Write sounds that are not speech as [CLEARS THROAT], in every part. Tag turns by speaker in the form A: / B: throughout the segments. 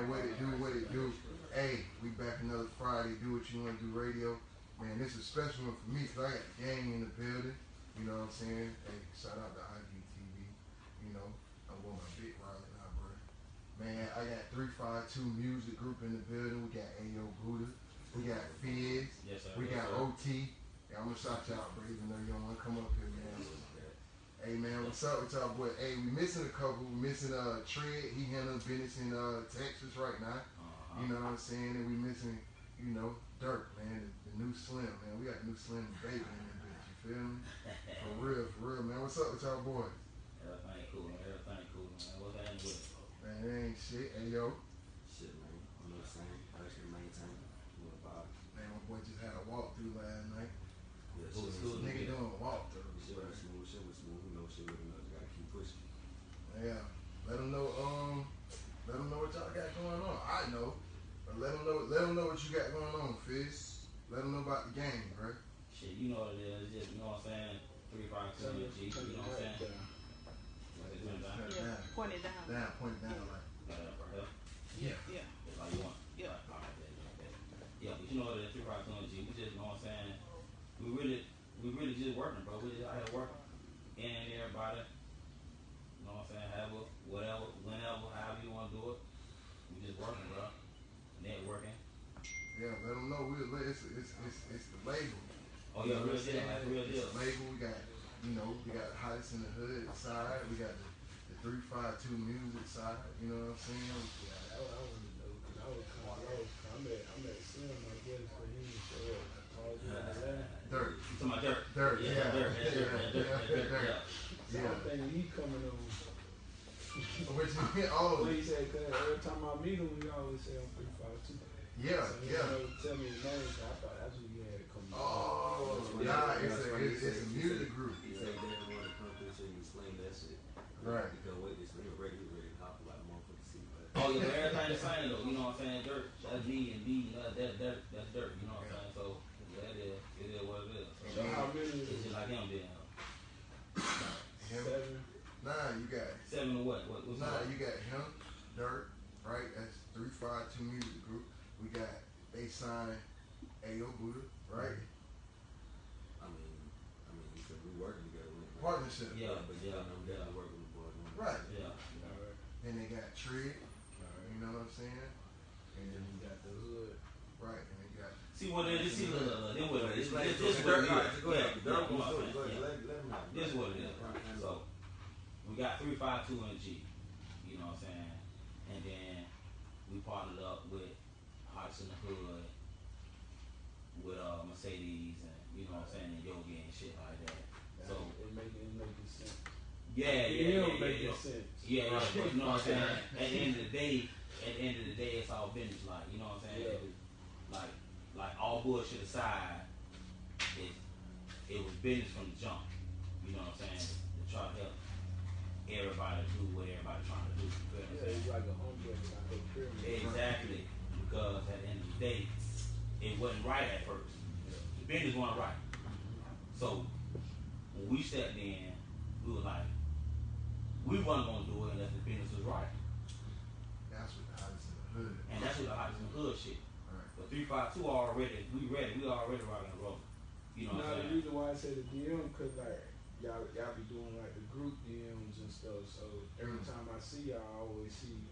A: Man, what it do, what it do. Hey, we back another Friday. Do what you want to do, radio. Man, this is a special one for me because I got the gang in the building. You know what I'm saying? Hey, shout out to IGTV. You know, I'm going my big Riley now, bro. Man, I got 352 Music Group in the building. We got Ayo Buddha. We got Fizz.
B: Yes, sir.
A: We got. OT. Yeah, I'm gonna shout y'all, bro, even though you don't wanna come up here, man. Hey man, what's up with y'all boy? Hey, we missing a couple. We missing uh Tread. He handles business in uh Texas right now.
B: Uh-huh.
A: You know what I'm saying? And we missing, you know, Dirt, man, the, the new Slim, man. We got the new Slim baby in this bitch. You feel me? [LAUGHS] For real, for real, man. What's up with y'all boys?
B: Everything cool, man. Everything cool, man. What's happening with it?
A: Man, it ain't shit. Hey yo,
C: Shit, man. You know what I'm saying? Actually maintain. What about it?
A: man, my boy just had a walkthrough last night.
C: Yeah,
B: Cool,
C: shit,
B: cool.
C: was
A: Nigga
C: smooth.
A: doing a walkthrough.
C: Shit was smooth. Shit was smooth. You know, shit with enough. You gotta keep pushing.
A: Yeah. Let them know. Um. Let them know what y'all got going on. I know, but let them know. Let them know what you got going on, Fizz. Let them know about the game, bro.
B: Shit, you know what it is. Just, you know what I'm saying? Three, five, two, G. You know what I'm saying? What's it, down?
D: Yeah, point it down.
A: Down, point it down, like.
B: Got it up right here.
A: Yeah.
D: Yeah.
B: That's all you want.
D: Yeah.
B: All right, bet, bet, bet. Yeah, but you know what it is. Three, five, two, G. We just, you know what I'm saying? We really, we really just working, bro. We just out here working. In and everybody. You know what I'm saying? However, whatever, whenever, however you want to do it. We just working, bro. Networking.
A: Yeah, let them know. We it's it's it's, it's the label.
B: Oh yeah, real deal, like real deal.
A: label. We got you know we got hottest in the hood side. We got the, the three five two music side. You know what I'm saying?
E: Yeah, that what I wanted to cause I was kind of. I'm at, I'm at Slim, I guess, for him to show up. I called you on.
A: Dirt.
B: You talking about dirt?
A: Dirt,
B: Yeah,
A: yeah,
B: dirt, yeah, dirt,
A: yeah,
B: yeah, dirt,
A: yeah,
B: yeah, dirt,
A: dirt.
B: yeah.
E: So
A: Yeah.
E: I'm he coming on. [LAUGHS]
A: Which oh
E: What he said, cause every time I meet him, he always say I'm 352.
A: yeah
E: so he
A: yeah.
E: Never tell me his name, so I thought that's what
A: Oh
C: Yeah,
A: nah,
C: yeah,
A: it's a it's, it's a music
C: said-
A: group.
C: He said they didn't want to come through so you explain that shit.
A: Right.
C: Because wait, this nigga ready, he ready to hop like a motherfucker see. But
B: Oh yeah, but everything the same though. You know what I'm saying? Dirt. That's me and B. That that that that's dirt. You know what I'm saying? So yeah, that is it is what it is.
E: So
B: So,
E: how many
B: it's
E: is
B: just
E: it?
B: like him being
A: Him.
E: Seven.
A: Nah, you got
B: seven or what? What what's
A: nah, you got him, Dirt, right? That's three five two music group. We got they signed Ayo Buddha, right?
C: I mean, I mean, he said we working together. with him.
A: Partnership.
B: Yeah,
C: but yeah, I'm
B: yeah.
C: definitely working with boys.
A: Right.
B: Yeah.
E: Alright,
A: Then they got Tread,
E: alright.
A: you know what I'm saying?
E: And then we got the hood.
A: Right, and they got
B: See what it is. See, look, look, look. Then what it is.
C: Explain
B: This
C: to
B: this what it is.
C: Go ahead.
B: Yeah,
C: Dirt
B: yeah, you know
C: gonna
B: what
C: do Go ahead.
B: Yeah.
C: Let, let him know.
B: This is what it is. So we got three five two and G. You know what I'm saying? And then we partnered up with Hearts in the Hood, with uh Mercedes and you know what I'm saying, and Yogi and shit like that. So
E: it make it make it sense.
B: yeah, yeah,
E: It
B: yeah,
E: don't
B: yeah,
E: make
B: yeah.
E: it sense.
B: Yeah, yeah, but you know what I'm saying? [LAUGHS] At the end of the day, at the end of the day, it's all business. Like, you know what I'm saying?
E: Yeah.
B: Like, like all bullshit aside, it it was business from the jump. You know what I'm saying? To try to help everybody do what everybody trying to do. You feel
E: Yeah,
B: saying?
E: it's like a umbrella, like a pyramid.
B: Exactly, because at the end of the day, it wasn't right at first. The business wasn't right. So when we stepped in, we were like, we wasn't gonna do it unless the business was right.
A: that's what the hottest in the hood.
B: And that's what the hottest in the hood shit.
A: Right.
B: But three five two already, we ready. We already rocking and rolling. You know what
E: Now
B: I'm
E: the reason why I say the DM, cause like y'all y'all be doing like the group DMs and stuff. So every
A: Mm.
E: time I see y'all, I always see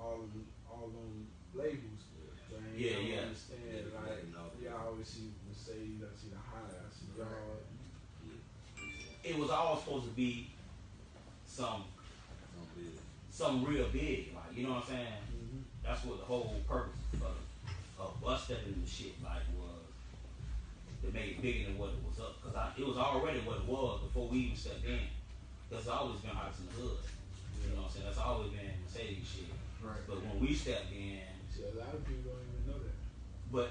E: all of them, all them labels. So
B: Yeah,
E: don't
B: yeah.
E: understand
C: Yeah,
E: like
C: yeah, no.
E: y'all always see Mercedes, I see the high, I y'all.
B: It was all supposed to be some
C: Don't
B: some real big, like you know what I'm saying.
E: Mm-hmm.
B: That's what the whole purpose of, of us stepping in the shit like was to make it bigger than what it was up. Cause I, it was already what it was before we even stepped in. Cause it's always been hottest in the hood. You know what I'm saying? That's always been Mercedes shit.
A: Right.
B: But when we stepped in,
E: See, a lot of people don't even know that.
B: but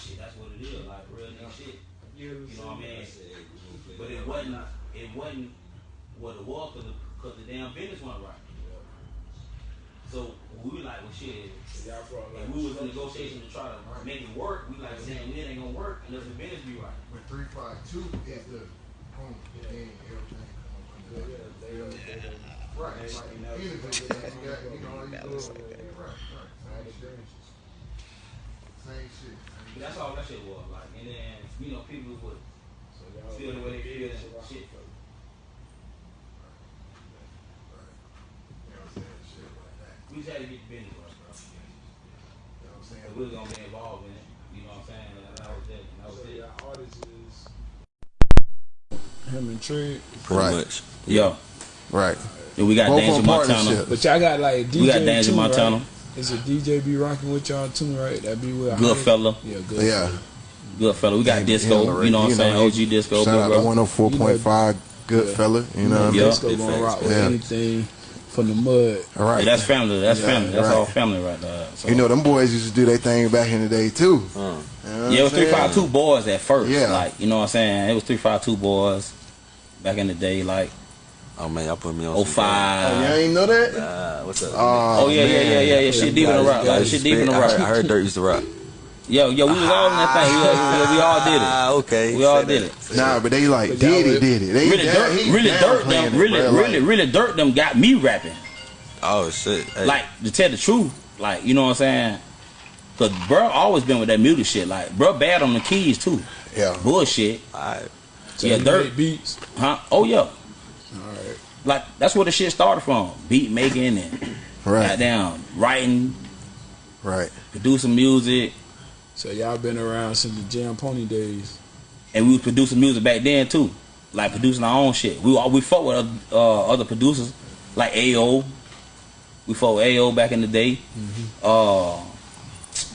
B: shit, that's what it is. Like real nigga shit.
E: You,
B: You know what I mean?
C: I said, hey, we gonna play
B: But it wasn't. It wasn't what it was because the, cause the damn business wasn't right. So we were like, well, shit.
E: So y'all brought like
B: And we was in negotiation to try to make it work. We like, damn, it ain't gonna work unless the business be right.
A: But three five two is the boom, then everything
E: Yeah,
A: under
E: yeah, they they
A: Right, it's like
E: that.
A: You got, you know, you
E: Yeah,
A: go,
E: yeah.
A: Same shit.
B: That's all that shit was like. And then you know people would
E: So y'all
B: feel the way they feel and shit.
E: folk.
A: You know what I'm saying? Shit.
B: We just had to get the business right, bro.
A: You know what I'm saying?
B: We was gonna be involved in it. You know what I'm saying? And that was it. And that was
E: So
B: it.
E: y'all artists is him and Trey.
C: Pretty
A: Right.
C: much.
B: Yo,
A: Right.
B: and we got
A: Both
B: Danger Montana.
E: But y'all got like DJ
B: We got Danger
E: too,
B: Montana.
E: Right? Is a DJ be rocking with y'all too, right? That be with
B: Good fella.
E: Yeah, good.
A: Yeah.
B: Good fella. We got
A: Yeah,
B: Disco.
A: yeah,
B: You know what I'm saying?
A: know,
B: OG Disco.
A: Shout out
B: bro.
A: to 104.5. Good
E: Yeah.
A: fella. You know what I mean?
B: Yeah.
E: Disco gonna rock with
A: Yeah.
E: anything from the mud.
A: All right.
B: Yeah, that's family. That's
A: Yeah,
B: family. That's
A: right.
B: all family right there. So.
A: You know, them boys used to do their thing back in the day, too.
C: Uh,
A: You know
B: yeah, it was
A: I'm
B: three
A: saying?
B: five two boys at first.
A: Yeah.
B: Like you know what I'm saying? It was three five two boys back in the day. Like
C: oh man, y'all put me on.
B: oh
C: some
B: five.
A: Oh, y'all ain't know that?
C: Uh, what's up?
A: Oh,
B: Oh yeah, yeah, yeah, yeah, yeah. Shit deep in the rock. Like
C: guys
B: shit deep in the rock.
C: I heard Dirt used to rock.
B: Yo, yo, we was all in that thing. We, we, we all did it.
C: Ah, okay.
B: We all did it.
A: Nah, but they like did it, did it. They
B: Really
A: down-
B: dirt,
A: he
B: really dirt them,
A: it,
B: really,
A: bruh,
B: really,
A: like-
B: really dirt them got me rapping.
C: Oh shit. Hey.
B: Like to tell the truth, like you know what I'm saying. Cause bro always been with that music shit. Like bro bad on the keys too.
A: Yeah.
B: Bullshit,
C: Alright.
E: So
B: Yeah, dirt.
E: beats.
B: huh? Oh yeah.
E: All right.
B: Like that's where the shit started from. Beat making and [CLEARS THROAT]
A: Right,
B: goddamn writing,
A: right.
B: producing music,
E: So y'all been around since the Jam Pony days.
B: and we was producing music back then too. Like producing our own shit. We we fought with uh, other producers like AO. We fought with AO back in the day. Uh,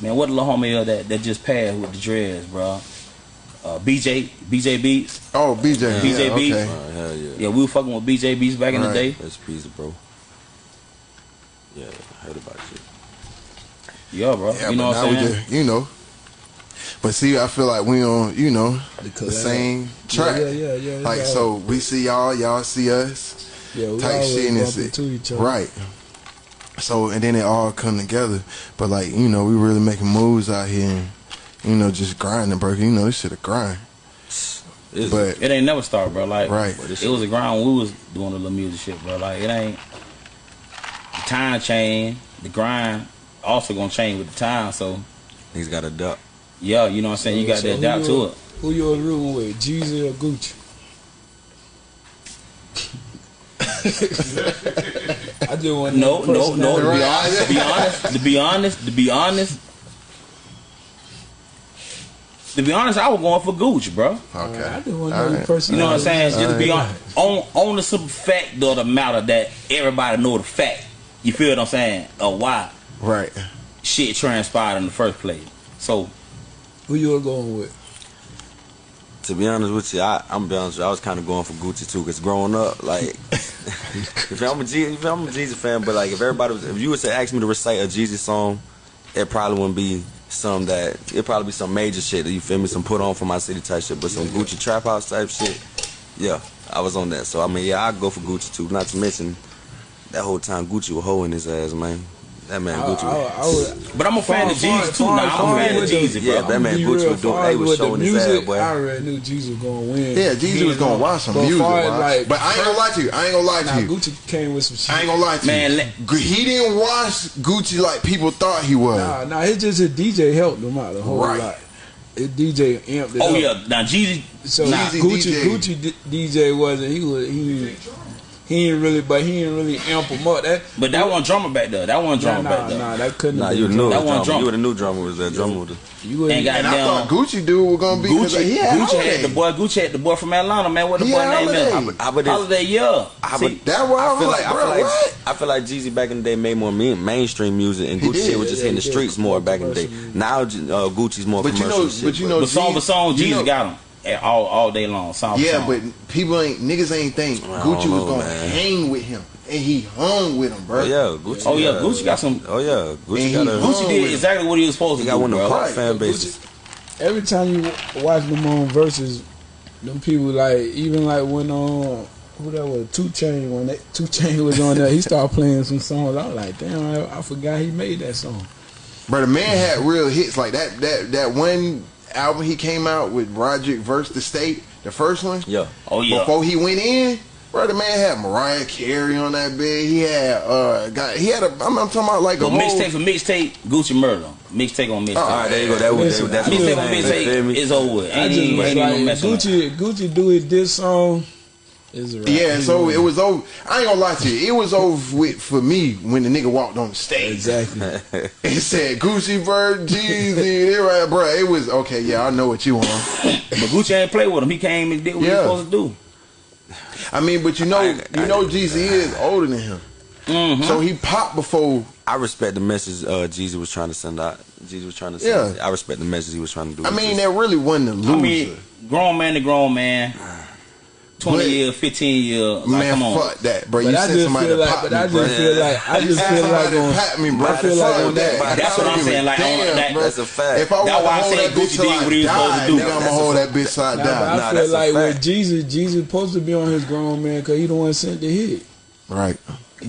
B: man, what the little homie that that just passed with the dreads, bro? Uh, BJ BJ Beats.
A: Oh, BJ.
B: BJ
A: yeah,
B: Beats.
A: okay.
C: Oh, hell yeah.
B: Yeah, we were fucking with BJ Beats back in the
A: Right.
B: day.
C: That's pizza, bro. Yeah, I heard about you.
B: Yeah, bro.
A: Yeah,
B: you know
A: but
B: what I'm saying?
A: just, you know. But see, I feel like we on, you know,
E: The,
A: the
E: collab.
A: same track.
E: Yeah, yeah, yeah. yeah.
A: Like
E: all-
A: so, we see y'all, y'all see us,
E: yeah, we
A: type
E: always
A: shit, and
E: bump
A: it's
E: into each other.
A: right. So and then it all come together. But like you know, we really making moves out here, and you know, just grinding, bro. You know, this shit a grind.
C: It's,
A: But
B: It ain't never start, bro. Like
A: right,
C: But
B: it was a grind when we was doing the little music shit, bro. Like it ain't the time change, the grind also gonna change with the time. So
C: he's got a duck.
B: yeah, you know what I'm saying. You got
E: So
B: to
E: who
B: adapt
E: you-
B: to it.
E: Who you was rooting with, Jeezy or Gucci? [LAUGHS] I just want to
B: No, no, no. To be honest, to be honest, to be honest, to be honest, to be honest, I was going for Gucci, bro.
A: okay.
E: I just want to know
A: right.
E: personality.
B: You know what I'm saying? Just to be on, on on the simple fact of the matter that everybody know the fact. You feel what I'm saying? Of why
A: Right.
B: shit transpired in the first place. So
E: Who you was going with?
C: To be honest with you, I, I'm be honest with you, I was kind of going for Gucci too, cause growing up, like, [LAUGHS] if I'm a Jeezy, if I'm a Jeezy fan, but like, if everybody was, if you was to ask me to recite a Jeezy song, it probably wouldn't be some that, it probably be some major shit. That you feel me? Some put on for my city type shit, but some Gucci trap house type shit. Yeah, I was on that. So I mean, yeah, I go for Gucci too. Not to mention that whole time Gucci was hoeing his ass, man. That man Gucci.
E: I,
C: was,
E: I, was,
B: But I'm a fan of
E: Far,
B: Jeezy too.
E: far,
B: Now I'm a fan of
E: with the-
B: Jeezy,
C: Yeah, that man
E: I'ma
C: Gucci was doing-
E: far
C: they was
E: with the
C: showing his
E: music,
C: ass, boy.
E: I already knew Jeezy was gonna win.
A: Yeah, Jeezy was gonna watch some
E: But
A: music,
E: far like,
A: but I ain't gonna lie to you. I ain't gonna lie
E: Now
A: to you.
E: Gucci came with some shit.
A: I ain't gonna lie to
B: Man,
A: you. Man, he didn't watch Gucci like people thought he was.
E: Nah, nah, it's just his DJ helped him out a whole
A: Right.
E: lot. His DJ amped it
B: Oh
E: up.
B: yeah, now Jeezy.
E: So
B: Nah,
E: Gucci,
A: DJ.
E: Gucci D- DJ wasn't. He was. He. He ain't really, but he ain't really amp him up. That.
B: but that one drummer back there. That one drummer
E: nah,
B: back there.
E: nah, that couldn't.
C: Nah, you knew
B: That one
C: drummer.
B: drummer.
C: You would have knew drummer was there. Drummer was
E: You wouldn't.
B: Ain't got
A: and I thought Gucci dude was gonna be
B: Gucci,
A: he had
B: Gucci
A: Holiday.
B: had the boy. Gucci had the boy from Atlanta, man. What the
A: He
B: boy
A: had
B: name is?
A: Holiday.
C: I would-
B: Holiday, yeah.
C: I
B: See,
C: would-
A: That why I,
C: I feel
A: like,
C: like, I feel like
A: what?
C: I feel like Jeezy back in the day made more main, mainstream music, and Gucci
A: did,
C: shit was just
E: yeah,
C: hitting the streets more back in the day. Now uh, Gucci's more
A: But you
C: commercial
A: know-
C: shit.
A: but you know-
B: but song for song, Jeezy got him at all all day long. Song
A: Yeah,
B: song.
A: but people ain't niggas ain't think
C: I
A: Gucci
C: don't
A: was gonna
C: man.
A: hang with him, and he hung with him, bro.
C: oh yeah, Gucci.
B: Oh, yeah, Gucci got some-
C: Oh yeah, Gucci
A: And
C: got a.
B: Gucci did exactly what he was supposed
C: He
B: to
C: got
B: do,
C: one of the
B: bro.
A: Right,
C: fan
E: Gucci-
C: bases.
E: Every time you watch them on Verzuz, them people like even like when on who that was Two Chain when that Two Chain was on there, he started playing some songs. I was like, damn, I, I forgot he made that song.
A: But the man had real hits like that. That that one album he came out with Roger versus the State, the first one.
C: Yeah.
B: Oh yeah.
A: Before he went in, bro, the man had Mariah Carey on that bed. He had uh, got he had a. I'm, I'm talking about like
B: but
A: a
B: mixtape for mixtape. Gucci Murder mixtape on mixtape.
A: Oh,
C: all right, there you go. That was that's
B: mixtape on mixtape It's over. Ain't,
E: I just,
B: ain't, ain't
E: like,
B: no
E: Gucci, Gucci do it this song.
A: Yeah, so it was over. I ain't gonna lie to you, it was over with for me when the nigga walked on the stage.
E: Exactly. [LAUGHS]
A: it said Gucci Bird, Jeezy, and right, bro. It was okay. Yeah, I know what you want.
B: but Gucci ain't play with him. He came and did what
A: yeah.
B: he was supposed to do.
A: I mean, but you know,
C: I, I, you
A: know, Jeezy is older than him,
B: mm-hmm.
A: so he popped before.
C: I respect the message uh, Jeezy was trying to send out. Jeezy was trying to send. Yeah. I respect the message he was trying to do.
A: I mean, that really wasn't a loser.
B: I mean, grown man to grown man 20
A: but,
B: year, 15 year. Like,
A: man,
B: come on.
A: fuck that, bro. You
E: said
A: sent somebody to
E: like,
A: pop me,
E: I just feel like, I just feel like, on,
A: pat me, bro.
E: I feel like on that. that.
B: That's what I'm saying. Like,
A: damn,
B: on
A: that.
C: That's a fact.
A: If I
B: that's why I said Gucci did what he was supposed to do.
A: I'm going
C: to
A: hold that bitch till I die.
E: I feel like with Jeezy, Jeezy supposed to be on his grown man because he the one sent the hit.
A: Right.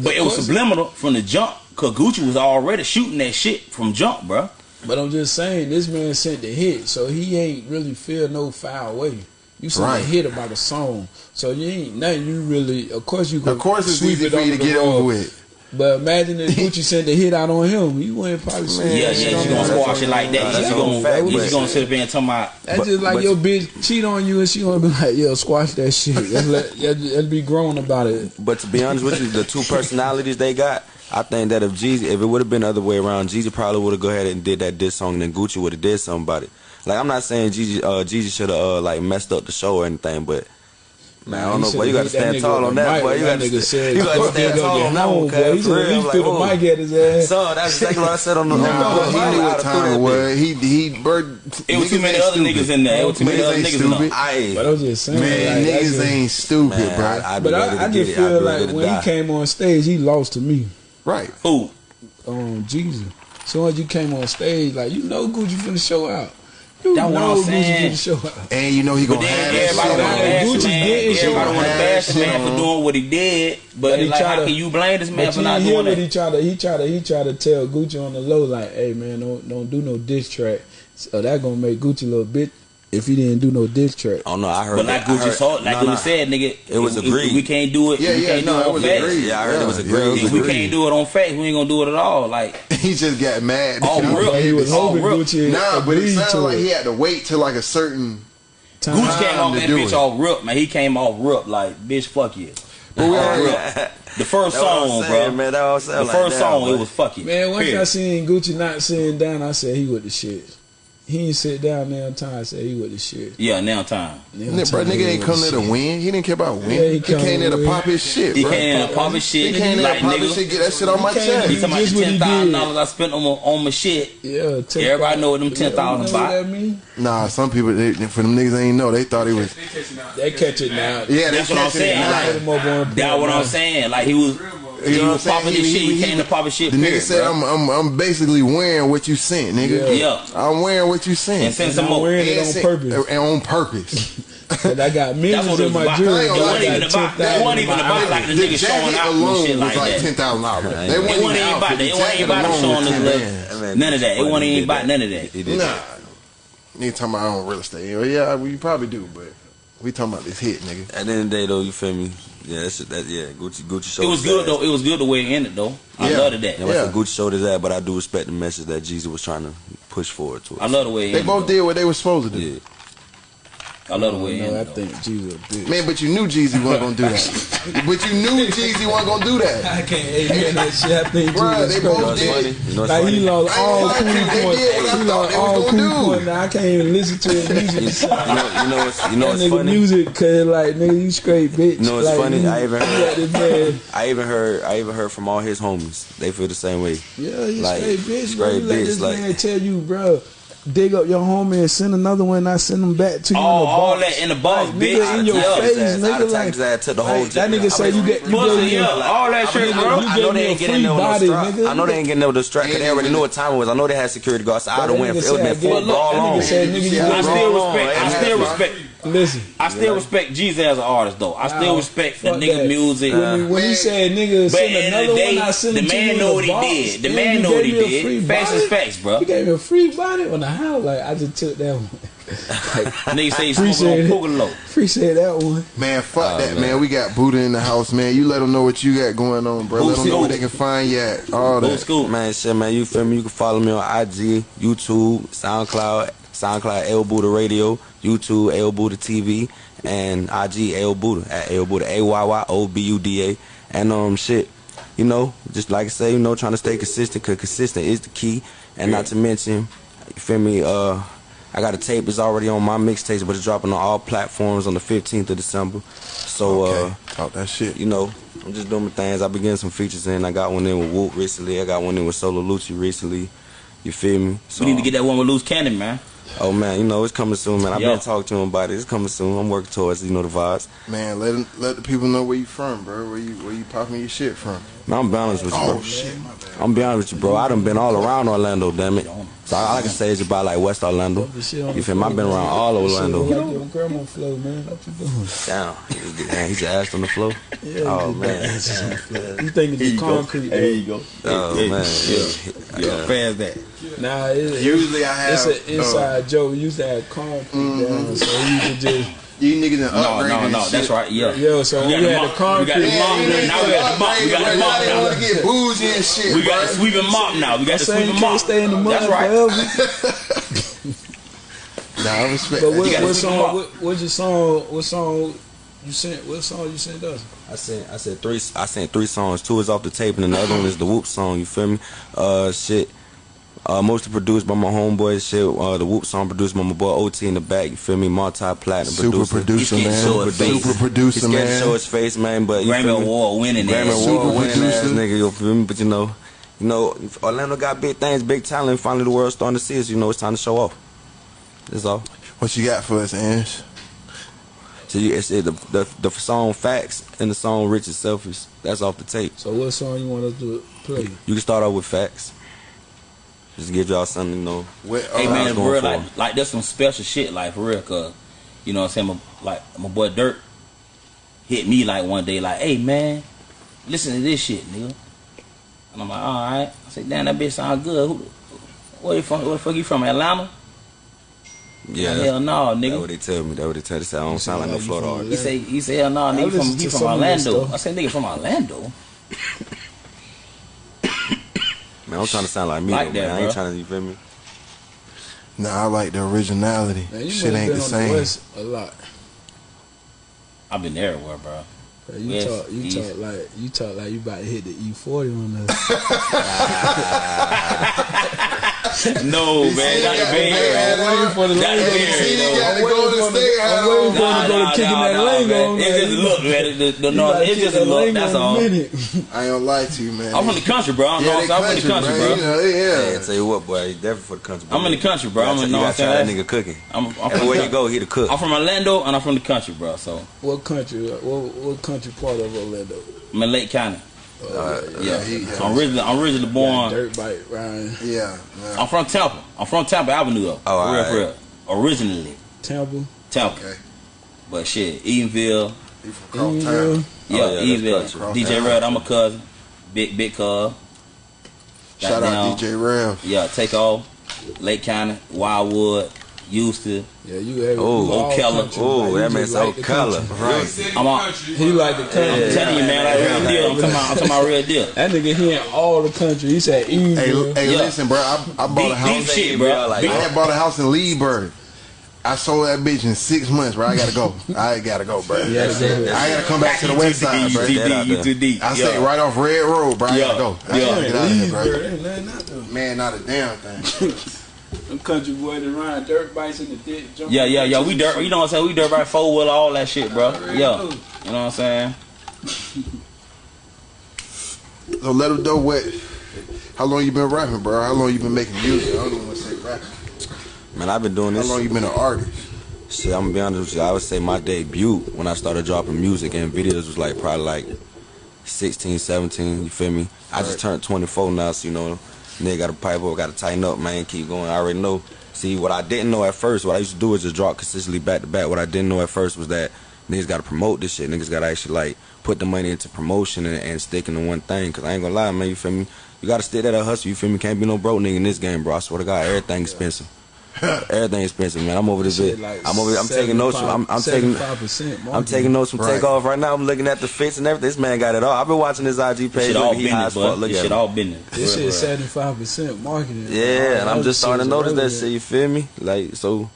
B: But it was subliminal from the jump because Gucci was already shooting that shit from jump, bro.
E: But I'm just saying, this man sent the hit, so he ain't really feel no foul way. You sing
A: right.
E: a hit about a song, so you ain't nothing. You really, of course, you can.
A: Of course, it's
E: sweep
A: easy
E: it
A: for you to get over with.
E: But imagine if [LAUGHS] Gucci sent a hit out on him, you wouldn't probably see
B: Yeah, yeah, you gonna squash it like that.
C: She's
B: gonna,
C: she's
B: gonna sit up there and talk about.
E: That's just like your bitch cheat on you, and she gonna be like, "Yo, squash that shit." Let [LAUGHS] be grown about it.
C: But to be honest with you, the two personalities they got. I think that if Jeezy, if it would have been the other way around, Jeezy probably would have go ahead and did that diss song, and then Gucci would have did something about it. Like I'm not saying Jeezy uh, Jeezy should have uh, like messed up the show or anything, but Man, I don't know, But You got to stand tall on that, boy. You got to stand tall on that one,
E: boy. He should at least threw the mic at his ass.
C: So that's exactly what I said on the. No,
A: he knew what time was. He he. Bird,
B: it was too many other niggas in there. It was too many other niggas in there.
E: But I was just saying,
A: man, niggas ain't stupid, bro.
E: But I just feel like when he came on stage, he lost to me.
A: Right.
B: Who?
E: Um, Jeezy. So as you came on stage, like you know, Gucci finna show out. You
B: That's what I'm saying.
A: And you know he gonna have that shit.
B: Everybody want to bash the man for doing what he did, but,
E: but
B: like, how
E: to,
B: can you blame this man for not doing that?
E: He tried to, he tried to, he tried to tell Gucci on the low, like, "Hey man, don't don't do no diss track." So that gonna make Gucci a little bit if he didn't do no diss track.
C: Oh no, I heard.
B: But like Gucci told, like
C: no,
B: Gucci said, nigga,
C: it was agreed.
B: If we can't do it.
A: Yeah, yeah,
B: we
A: no, it was agreed.
C: Yeah, I heard yeah. it was agreed.
A: Yeah, it was
B: if
A: agreed.
B: we can't do it on facts, we ain't gonna do it at all. Like [LAUGHS]
A: he just got mad. Oh,
B: real.
E: Like he was hoping
B: real.
E: Gucci.
A: Nah, but it sounded like he had to wait till like a certain.
E: Time
B: Gucci came off that bitch
A: it.
B: off rip, man. He came off rip like bitch, fuck you.
A: But we already, [LAUGHS]
B: the first song,
C: saying,
B: bro.
C: Man,
B: the
C: like
B: first
C: that,
B: song, it was fuck you.
E: Man, once I seen Gucci not sitting down, I said he with the shit. He ain't sit down now time said he with the shit.
B: Yeah, now time.
E: Now
A: time bro, nigga ain't come there to win. He didn't care about winning.
E: Yeah, he,
A: he came there to pop his shit.
B: He came there to pop his shit.
A: He came there to pop his shit. Get that shit on my chest.
B: He talking about the ten thousand dollars I spent on my, on my shit.
E: Yeah, 10,
B: everybody know what them
E: ten thousand yeah,
B: buy.
A: Nah, some people they, for them niggas ain't know. They thought he was.
E: They catch it now.
A: Yeah,
B: that's what I'm saying. That's what I'm saying. Like he was
A: you know what I'm saying? He,
B: shit, he,
A: he,
B: came to pop his shit.
A: The
B: period,
A: nigga
B: said,
A: I'm, I'm, I'm basically wearing what you sent, nigga.
B: Yeah. yeah.
A: I'm wearing what you sent.
B: And since and
E: I'm wearing it on purpose.
A: And on purpose. [LAUGHS]
E: and I got millions in my jewelry.
B: It wasn't even about wasn't even about like the,
A: the
B: nigga showing out and shit like,
A: like
B: that.
A: Ten thousand dollars. They wasn't even
B: about that. It wasn't even about showing this None of that. It wasn't even about none of that.
A: Nah. Nigga talking about I own real estate. Yeah, you probably do, but we talking about this hit, nigga.
C: At the end of the day, though, you feel me? Yeah, that's that. Yeah, Gucci, Gucci showed.
B: It was good though. It was good the way it ended though. I
A: Yeah.
B: it. that.
C: Yeah,
A: Yeah.
C: Gucci showed his ass, but I do respect the message that Jeezy was trying to push forward to.
B: I love the way it
A: They
B: ended.
A: both
B: though.
A: did what they were supposed to do.
C: Yeah.
B: I love the way
E: no, I think Jeezy a bitch.
A: Man, but you knew Jeezy wasn't gonna do that. [LAUGHS] but you knew Jeezy wasn't gonna do that.
E: I can't amen that shit. I think
A: Bruh, they both did.
C: You know
E: like he lost all cool points. He lost all cool points. I can't even listen to his music.
C: you know, you know what's, you know what's funny?
E: music, cause like nigga, you straight bitch.
C: You know what's
E: like,
C: funny?
E: You,
C: I even heard. [LAUGHS] I even heard. I even heard from all his homies. They feel the same way.
E: Yeah, he's
C: like,
E: straight bitch.
C: Straight
E: bro.
C: bitch. Like, this
E: man tell you, bro dig up your homie and send another one. And I send them back to you.
B: All,
E: in the
B: oh,
E: all
B: that in the box,
E: like,
B: bitch.
E: Nigga, in your
B: yeah,
E: face,
C: ass,
E: nigga. Like,
C: ass to the whole
E: like, that nigga
C: I say
E: you get you get
B: yeah, all that shit, bro.
C: I know they ain't getting no
E: distraction.
C: I know they ain't getting no distraction. They already knew what time it was. I know they had security guards. I'd have went. It would have been
E: football long.
A: I
B: still respect. I still respect.
E: Listen,
B: I still respect Jeezy as an artist though. I still
E: Nah,
B: respect the
E: fuck
B: nigga
E: that.
B: music.
E: when, when you said nigga
B: But
E: send
B: at
E: another
B: of the
E: one,
B: day,
E: I send
B: the
E: it to
B: man
E: you
B: know
E: in
B: what he
E: box,
B: did. The
E: and
B: man know what he
E: free
B: did. Facts is
E: bonnet?
B: facts, bro.
E: You gave me a free body on the house. Like I just took that one. [LAUGHS]
B: Nigga say he smoking
E: Appreciate
B: on
E: it.
B: Pugalo.
E: Appreciate that one.
A: Man, fuck
C: Oh,
A: that,
C: man.
A: man. We got Buddha in the house, man. You let them know what you got going on, bro. Let them know
B: Boosie.
A: where they can find you at. All
B: Old
A: that.
B: school.
C: Man, shit, man, you feel me? You can follow me on IG, YouTube, SoundCloud, SoundCloud Ayo Buddha Radio, YouTube Ayo Buddha TV, and IG Ayo Buddha at Ayo Buddha A Y Y O B U D A. And um, shit, you know, just like I say, you know, trying to stay consistent, cause consistent is the key. And not to mention, you feel me? Uh, I got a tape. It's already on my mixtapes, but it's dropping on all platforms on the 15th of December. So, uh,
A: talk that shit.
C: you know, I'm just doing my things. I've been getting some features in. I got one in with Whoop recently. I got one in with Solo Lucci recently. You feel me? So,
B: We need to get that one with loose cannon, man.
C: Oh man, you know it's coming soon, man. I've
B: Yo.
C: been talking to him about it. It's coming soon. I'm working towards. You know the vibes.
A: Man, let 'em- let the people know where you from, bro. Where you where you popping your shit from?
C: Man, I'm balanced with you, bro.
A: Oh shit, my bad.
C: I'm be honest with you, bro. I done been all around Orlando, damn it. So all I can say is about like West Orlando.
E: Dump the shit on
C: You feel me? I've been around all
E: That
C: Orlando.
E: look Like grandma flow, man. What you doing?
C: Damn, he- man, he just asked on the floor.
E: Yeah,
C: Oh
E: you
C: man,
E: You think it's the concrete?
B: There you go.
C: oh
B: Hey,
C: man,
B: Yeah,
C: yeah.
B: fast that.
E: Nah, it,
A: Usually I have.
E: it's an
A: uh,
E: inside joke. We used to have concrete down, so you could just
A: you niggas done
B: No,
A: upgraded
B: no,
A: and
B: no.
A: shit.
B: That's right. Yeah.
E: yo. So
B: We
E: we,
B: got the
E: had the
B: mop- we got the
A: Yeah,
B: mop.
A: you
B: Now we got the mop. We got the mop
A: bro.
B: Now.
A: want to get bougie and shit,
B: We got
A: bro.
B: the sweeping mop now. We got the
E: Saying you
B: sweeping mop.
E: stay in the mud
B: That's right.
E: forever. [LAUGHS]
A: Nah, I respect
E: But what, what song? What, what's your song? What song you sent? What song you sent us?
C: I sent I sent three I sent three songs. Two is off the tape and the other one is the Whoop song. You feel me? Uh, shit. Uh, mostly produced by my homeboy. Shit. Uh, the Whoop song produced by my boy OT in the back. You feel me? Multi platinum
A: Super
C: producer.
A: producer,
B: He's getting
A: man.
B: so.
A: Super producer,
C: man. to show
A: man.
C: his face, man. But you
B: Grammy
C: feel me?
B: Award winning
C: Grammy
B: ass.
C: Award
A: Super
C: winning ass
A: producer.
C: nigga. You feel me? But you know, you know, Orlando got big things, big talent. Finally, the world's starting to see us. You know, it's time to show off. That's all.
A: What you got for us, Ange?
C: So you, it's it, the, the the song "Facts" and the song "Rich and Selfish." That's off the tape.
E: So what song you want us to play?
C: You can start off with "Facts." Just give y'all something, you know.
A: What,
B: Hey
A: uh,
B: man, for real,
C: for.
B: like, like that's some special shit, like for real, cause you know what I'm saying, my, like my boy Dirt hit me like one day, like, hey man, listen to this shit, nigga. And I'm like, all right. I said, damn, that bitch sound good. Who, where you from? Where the fuck you from? Atlanta?
C: Yeah,
B: hell no,
C: that's
B: nigga.
C: what they tell me. That's what they tell me. They say I don't sound like no
E: like you
C: Florida artist.
B: He say, he say, hell no,
E: I
B: nigga, he from, he from
E: some of that
B: Orlando. I said, nigga from Orlando. [LAUGHS]
C: Man, I'm trying to sound like me,
B: Like
C: though,
B: that,
C: man. I ain't
B: bro.
C: trying to, you feel me?
A: Nah, I like the originality.
E: Man, you
A: Shit
E: must
A: ain't
E: been
A: the
E: on
A: same.
E: the West a lot.
B: I've been everywhere, bro.
E: Like, You
B: West,
E: talk, you
B: East.
E: talk like you talk like you about to hit the E forty on us. [LAUGHS] [LAUGHS]
B: No, [LAUGHS] man,
A: see,
B: not the
A: yeah,
B: Bay
A: man,
B: Area.
A: man,
E: waiting for the
B: Not the
E: lingo.
B: Bay
A: See,
B: Area,
A: you
B: though.
A: gotta go to the state
E: I'm waiting for him to go to kicking that lingo.
B: man. It's just look, man. The, the,
E: You
B: no,
E: gotta
B: it's just a look. That's all. [LAUGHS]
A: I ain't gonna lie to you, man.
B: I'm from the country, bro. I'm,
A: yeah,
B: I'm
A: they
B: from the country, bro.
A: You know, they- yeah.
C: tell you what, boy, definitely for the country.
B: I'm in the country, bro.
C: You
B: I'm
C: gotta,
B: in
C: you
B: know
C: gotta
B: what
C: try
B: I'm
C: that nigga cooking.
B: I'm, I'm, from,
C: Everywhere you [LAUGHS] go, he the cook.
B: I'm from Orlando and I'm from the country, bro. So
E: What country? What, what country part of Orlando?
B: I'm in Lake County.
C: Uh,
B: Yeah,
A: he-
B: So I'm originally, I'm originally born.
E: dirt bike Ryan
A: Yeah, yeah.
B: I'm from Tampa. I'm from Tampa Avenue, though.
C: Oh,
B: real,
C: alright.
B: for real. Originally
E: Temple.
B: Tampa,
A: Okay.
B: but shit,
A: Eatonville. From Cross
E: Eatonville.
A: Town.
B: Yeah,
C: yeah,
A: Eatonville.
B: DJ. Red, I'm a cousin. Big, big cuz.
A: Shout out DJ Rev.
B: Yeah, take off. Lake County, Wildwood, Houston.
E: Yeah, you have
C: Oh,
E: you all
B: Ocala.
E: country,
C: Oh, that man
E: just like the
C: color.
A: Right.
B: I'm on.
E: He like the country.
B: I'm telling you, man, like real deal. I'm talking about, I'm talking about real deal.
E: That nigga he in all the country. He said
A: Hey,
E: Eatonville.
A: hey,
B: Yeah.
A: listen, bro. I, I bought a house.
B: deep shit, bro.
C: Like,
A: I had bought a house in Leesburg. I sold that bitch in six months, bro. I gotta go. I gotta go, bro.
E: Yeah, that's it.
A: I gotta come back to the west side, bro.
C: That out
B: UTD,
C: there.
B: UTD.
A: I stay right off Red Road, bro. I
B: Yeah.
A: gotta go. I
B: Yeah.
A: gotta get out of here, bro.
E: Ain't nothing out there.
A: Man, not a damn thing. [LAUGHS]
E: Them country boys that ride dirt bikes in the dick.
B: Yeah, yeah, yeah. We dirt. You know what I'm saying? We dirt right four wheel, all that shit, bro.
E: Already
B: Yeah.
E: know.
B: You know what I'm saying? [LAUGHS]
A: So let them know what. How long you been rapping, bro? How long you been making music? I don't even want to say rapping.
C: Man, I've been doing this.
A: How long you been an artist?
C: Shit, I'm gonna be honest with you. I would say my debut when I started dropping music and videos was like probably like 16, 17. You feel me? I just turned 24 now, so you know, nigga got to pipe up, got to tighten up, man. Keep going. I already know. See, what I didn't know at first, what I used to do is just drop consistently back to back. What I didn't know at first was that niggas got to promote this shit. Niggas got to actually like put the money into promotion and, and sticking to one thing. Cause I ain't gonna lie, man. You feel me? You got to stick at that hustle. You feel me? Can't be no broke nigga in this game, bro. I swear to God, everything expensive. [LAUGHS] Everything expensive, man. I'm over this
E: Shit
C: bit.
E: like
C: I'm over. I'm taking notes. From, I'm, I'm taking.
E: 75%
C: I'm taking notes from
A: Right.
C: takeoff right now. I'm looking at the fits and everything. This man got it all. I've been watching his IG page.
B: Shit all
C: Look, he high
B: business,
C: as fuck. Look
B: this
C: at
B: shit
C: him.
B: all business.
E: This shit seventy five percent marketing. All
C: Yeah, and I'm just starting to notice that shit. You feel me? Like so.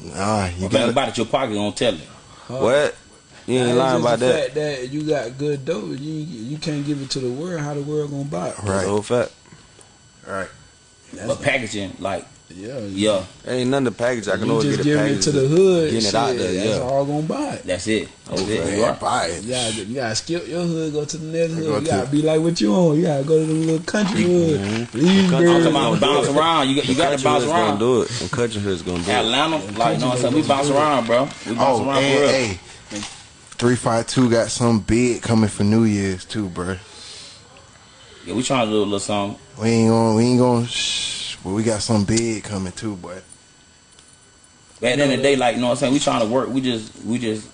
A: Nah, you
B: Think
A: got
B: about it, your pocket gonna tell it.
E: Huh?
C: What? You ain't
E: Nah,
C: lying about
E: the
C: that.
E: fact that you got good dope, you you can't give it to the world. How the world gonna buy it?
A: Right.
C: the whole fact.
A: right.
E: That's,
B: But packaging, like,
E: yeah,
B: yeah,
C: Ain't nothing to package. I can
E: you
C: always
E: just
C: get a
E: giving
C: package.
E: it to the hood.
C: Getting it out there,
E: That's all gonna buy it.
B: that's it. That's
C: Okay.
B: it. You
A: Man,
B: right.
A: buy it.
E: You gotta, you gotta skip your hood, go to the next hood.
A: Go
E: You gotta be like what you on. You gotta go to the little country mm-hmm. hood. Leave
C: country-
B: I'm
E: birds.
B: talking about bounce around. You got, you got to bounce
C: hood's gonna
B: around.
C: do it. The country hood's gonna do it.
B: Atlanta, like, you know what I'm saying? We bounce around, bro. We bounce
A: Oh,
B: around for
A: hey, three five two got some big coming for New Year's too, bro.
B: Yeah, we trying to do a little something.
A: We ain't gonna, we ain't gonna, shh, but we got some big coming too, boy.
B: But at the end of the day, like, you know what I'm saying? We trying to work. We just, we just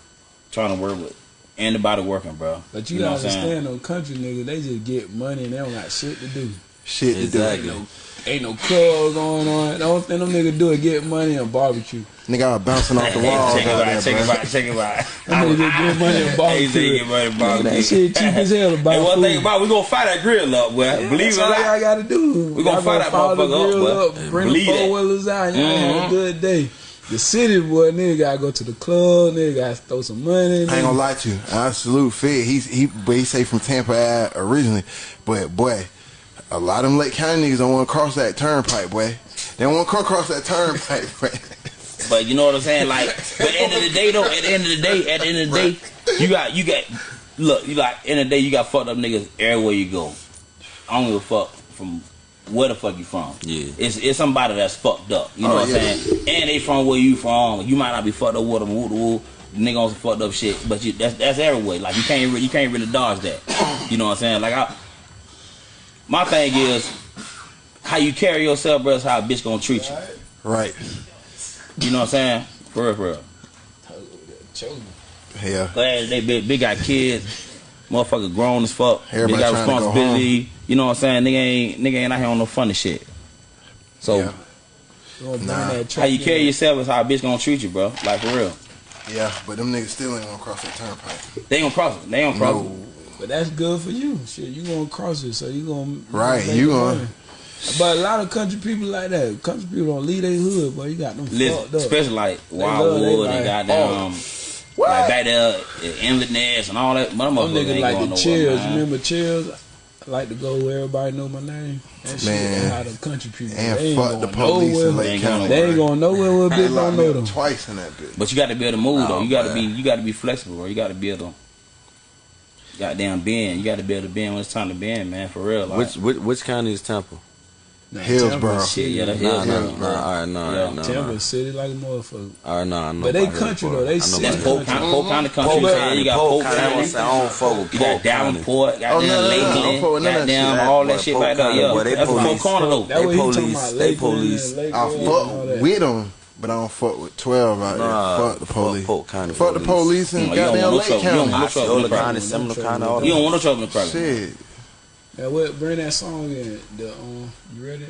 B: trying to work with anybody working, bro.
E: But you,
B: know
E: gotta
B: what
E: understand, those country niggas, they just get money and they don't got shit to do.
A: Shit to
C: Exactly.
A: do.
E: Ain't no club going on. The only thing them niggas do is get money and barbecue.
A: Nigga, I was bouncing off the wall
B: check it
A: out
B: out, check it
A: there,
B: out, check it out.
E: Them niggas just get money and
B: Hey,
E: barbecue.
B: say get money, bro.
E: That shit cheap as hell to buy
B: Hey, one
E: food.
B: thing about we gonna fire that grill up, boy. Believe
E: That's
B: it or
E: all
B: not.
E: y'all gotta do.
B: We gonna
E: Y'all
B: fire that motherfucker up, boy.
E: Bring
B: Believe
E: the
B: that.
E: four wheelers out. Y'all have a mm-hmm. good day. The city boy, nigga gotta go to the club. Nigga gotta throw some money.
A: I ain't gonna lie to you. I salute Fed. He's he, but he say from Tampa Ave originally, but boy, a lot of them Lake County niggas don't want to cross that turnpike, boy. They don't want to cross that turnpike, [LAUGHS] boy.
B: But you know what I'm saying? Like, but at the end of the day, though, at the end of the day, at the end of the day, you got, you got, look, you got, end of the day, you got fucked up niggas everywhere you go. I don't give a fuck from where the fuck you from.
C: Yeah.
B: It's it's somebody that's fucked up. You know
A: Oh,
B: what I'm
A: yeah.
B: saying? And they from where you from. You might not be fucked up with them, woo woo. Nigga on some fucked up shit, but you that's that's everywhere. Like you can't re- you can't really dodge that. You know what I'm saying? Like I, my thing is how you carry yourself, bro. Is how a bitch gonna treat you.
A: right.
B: You know what I'm saying? For real, for real.
A: Yeah.
B: Glad they big, big got kids, motherfucker grown as fuck.
A: Everybody
B: they got
A: trying go
B: responsibility. You know what I'm saying? Nigga ain't nigga ain't out here on no funny shit. So
A: Yeah. Nah.
B: how you carry yourself is how a bitch gonna treat you, bro. Like for real.
A: Yeah, but them niggas still ain't gonna cross that turnpike.
B: They ain't gonna cross it. They ain't gonna cross
A: No.
E: But that's good for you. Shit, you gonna cross it, so you gonna
A: Right,
E: make
A: you
E: the
A: gonna-
E: money. But a lot of country people like that. Country people don't leave their hood, but you got them
B: it. Listen,
E: fucked up.
B: especially like Wildwood and goddamn oh.
A: What?
B: like back there at Inlet Nest and all that. But them
E: Them
B: motherfuckers
E: niggas
B: ain't
E: like
B: going
E: the
B: nowhere,
E: chills.
B: man.
E: Remember chills? I like to go where everybody know my name. That shit,
A: Man.
E: that's how the country people.
A: And
E: they
A: fuck the
E: going
A: police
E: nowhere.
A: in
B: They
A: Lake
B: ain't going
A: County.
E: They ain't going nowhere with a
A: They
E: bitch
A: locked
E: don't know
A: up
E: them.
A: Twice in that bitch.
B: But you got to be able to move though.
A: Oh,
B: You got to be you got to be flexible, bro. You got to be able to goddamn bend. You got to be able to bend when it's time to bend, man. For real. Like,
C: Which, which which county is Temple?
E: Nah,
A: Hillsborough.
B: Shit,
E: City.
B: yeah, that's
C: Nah,
B: Hillsborough,
C: nah, nah. All right, nah,
B: Yeah.
C: all right, nah,
E: Tampa
C: nah.
E: City like a motherfucker.
C: All right, nah, I know
E: But they country, though. They city
B: That's Polk
E: country.
B: County. Polk County country.
C: Polk
B: you.
C: County,
B: You got
C: Polk
B: Polk
C: County. I
B: County.
C: don't say I don't fuck with
B: You got
C: Polk County.
B: Davenport, oh, goddamn
A: Oh, no, no, no, I don't
B: Lakeland,
A: fuck with none of that
B: goddamn
A: shit.
B: all
C: Boy,
B: that shit
C: Polk
B: back there.
C: County,
B: Yeah,
C: boy, they
B: that's a Polk
C: police.
B: Corner though.
E: That
C: They
E: what he talking
C: police.
E: about.
C: They
E: Lakeland,
C: police.
E: Lakeland,
A: I
E: and all
A: fuck
E: that.
A: with them, but I don't fuck with 12 out there.
C: Nah,
A: fuck the
C: fuck
A: police.
C: Polk County
A: fuck the
C: police.
A: police and
B: Mm, you don't
A: goddamn
B: want no
A: Lake
B: trouble. You don't want no trouble.
C: Osceola
B: no
C: County,
B: problem.
C: Seminole
E: No
C: County,
E: trouble.
C: all
B: You don't want no trouble in the crowd.
A: Shit.
E: Now what? Bring that song in. The um, you ready?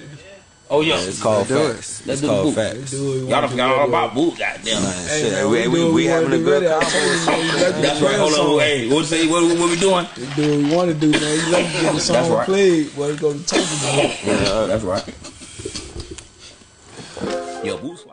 B: Oh yeah,
C: Yeah, it's called
A: do it.
C: facts.
B: Let's
C: It's
B: do
C: called
B: boot.
C: Facts.
E: do what
B: y'all
E: want
B: don't
E: to
B: forgot all about boot. Goddamn.
C: Man,
E: Hey,
C: shit,
E: man,
C: we,
E: we
C: we, we
E: we
C: having a good
E: ready. I
C: convo.
E: told you, man, you let the
B: That's right. Hold on. Hey, what say? What, what we doing?
E: Do what we want to do, man. You let me get the song
B: right.
E: played. Boy, go to talk about.
C: Yeah,
B: That's right. Yo, boots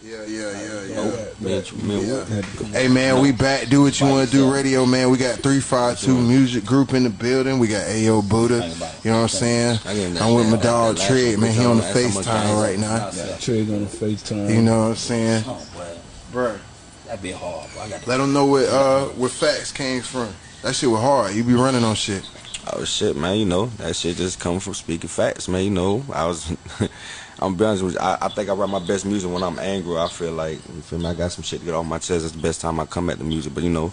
A: Yeah, yeah, yeah,
E: Yeah,
A: yeah.
C: Man, man,
A: Yeah.
C: what-
E: Had to come
A: Hey man, we back. Do what you want to do. Radio man. We got three five two music group in the building. We got Ayo Buddha.
B: Think about it.
A: You know what I'm saying?
C: I gave him that
A: I'm with my dog
C: that
A: Trey. Man, he on the
C: last time
A: FaceTime right now.
E: Yeah, Trigg on the FaceTime.
A: You know what I'm saying,
B: Oh, boy.
A: bro?
B: That'd be hard, bro. I got
A: Let them know where uh where facts came from. That shit was hard. You be running on shit.
C: Oh shit, man! You know that shit just come from speaking facts, man. You know, I was. [LAUGHS] I'm be honest with you. I, I think I write my best music when I'm angry. I feel like you feel me. I got some shit to get off my chest. It's the best time I come at the music. But you know,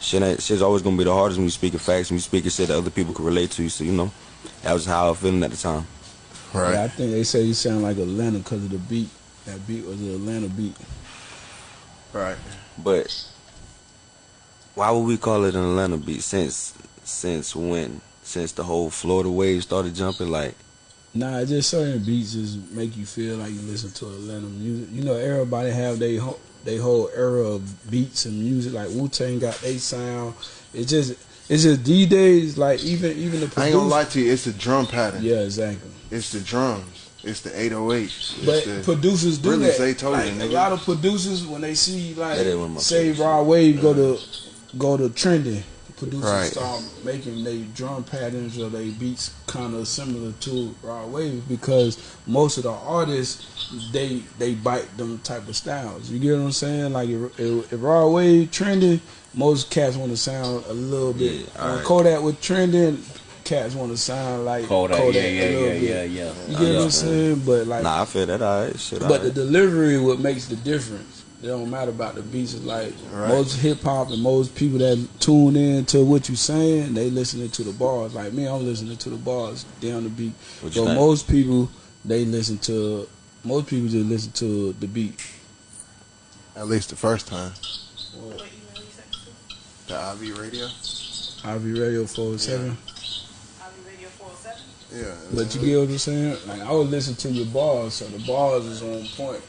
C: shit ain't shit's always gonna be the hardest when you speaking facts. When you speaking shit that other people can relate to. So you know, that was how I was feeling at the time.
A: Right.
E: Yeah, I think they say you sound like Atlanta because of the beat. That beat was an Atlanta beat.
A: Right.
C: But why would we call it an Atlanta beat? Since since when? Since the whole Florida wave started jumping, like
E: Nah, just certain beats just make you feel like you listen to Atlanta music. You know, everybody have they whole they whole era of beats and music. Like Wu Tang got they sound. It's just it's just these days. Like even even the
A: I ain't gonna lie to you. It's the drum pattern.
E: Yeah, exactly.
A: It's the drums. It's the 808.
E: But
A: the,
E: producers do
A: really
E: that.
A: Zaytoven,
E: like, a lot of producers when they see like
C: That is one of my
E: say
C: favorites.
E: Rod Wave go to go to trending, producers
A: Right.
E: start making their drum patterns or they beats kind of similar to Rod Wave because most of the artists they they bite them type of styles. You get what I'm saying? Like if, if, if Rod Wave trending, most cats want to sound a little bit.
C: Yeah, alright.
E: Kodak was trending, cats want to sound like
B: Kodak.
E: Kodak,
B: yeah,
E: a
B: yeah,
E: little
B: yeah,
E: bit.
B: yeah, yeah.
E: You get what I'm saying? But like
C: nah, I feel that. Alright, shit.
E: but the delivery what makes the difference. It don't matter about the beats. It's like
A: Right.
E: most hip hop and most people that tune in to what you saying, they listening to the bars. Like me, I'm listening to the bars down the beat.
C: What you
E: So
C: think?
E: most people they listen to most people just listen to the beat.
A: At least the first time.
D: What email you sent to?
A: The IV radio.
E: Ivy Radio 407.
D: Ivy Radio 407?
A: Yeah.
E: But you get what I'm saying? Like I would listen to your bars, so the bars is on point.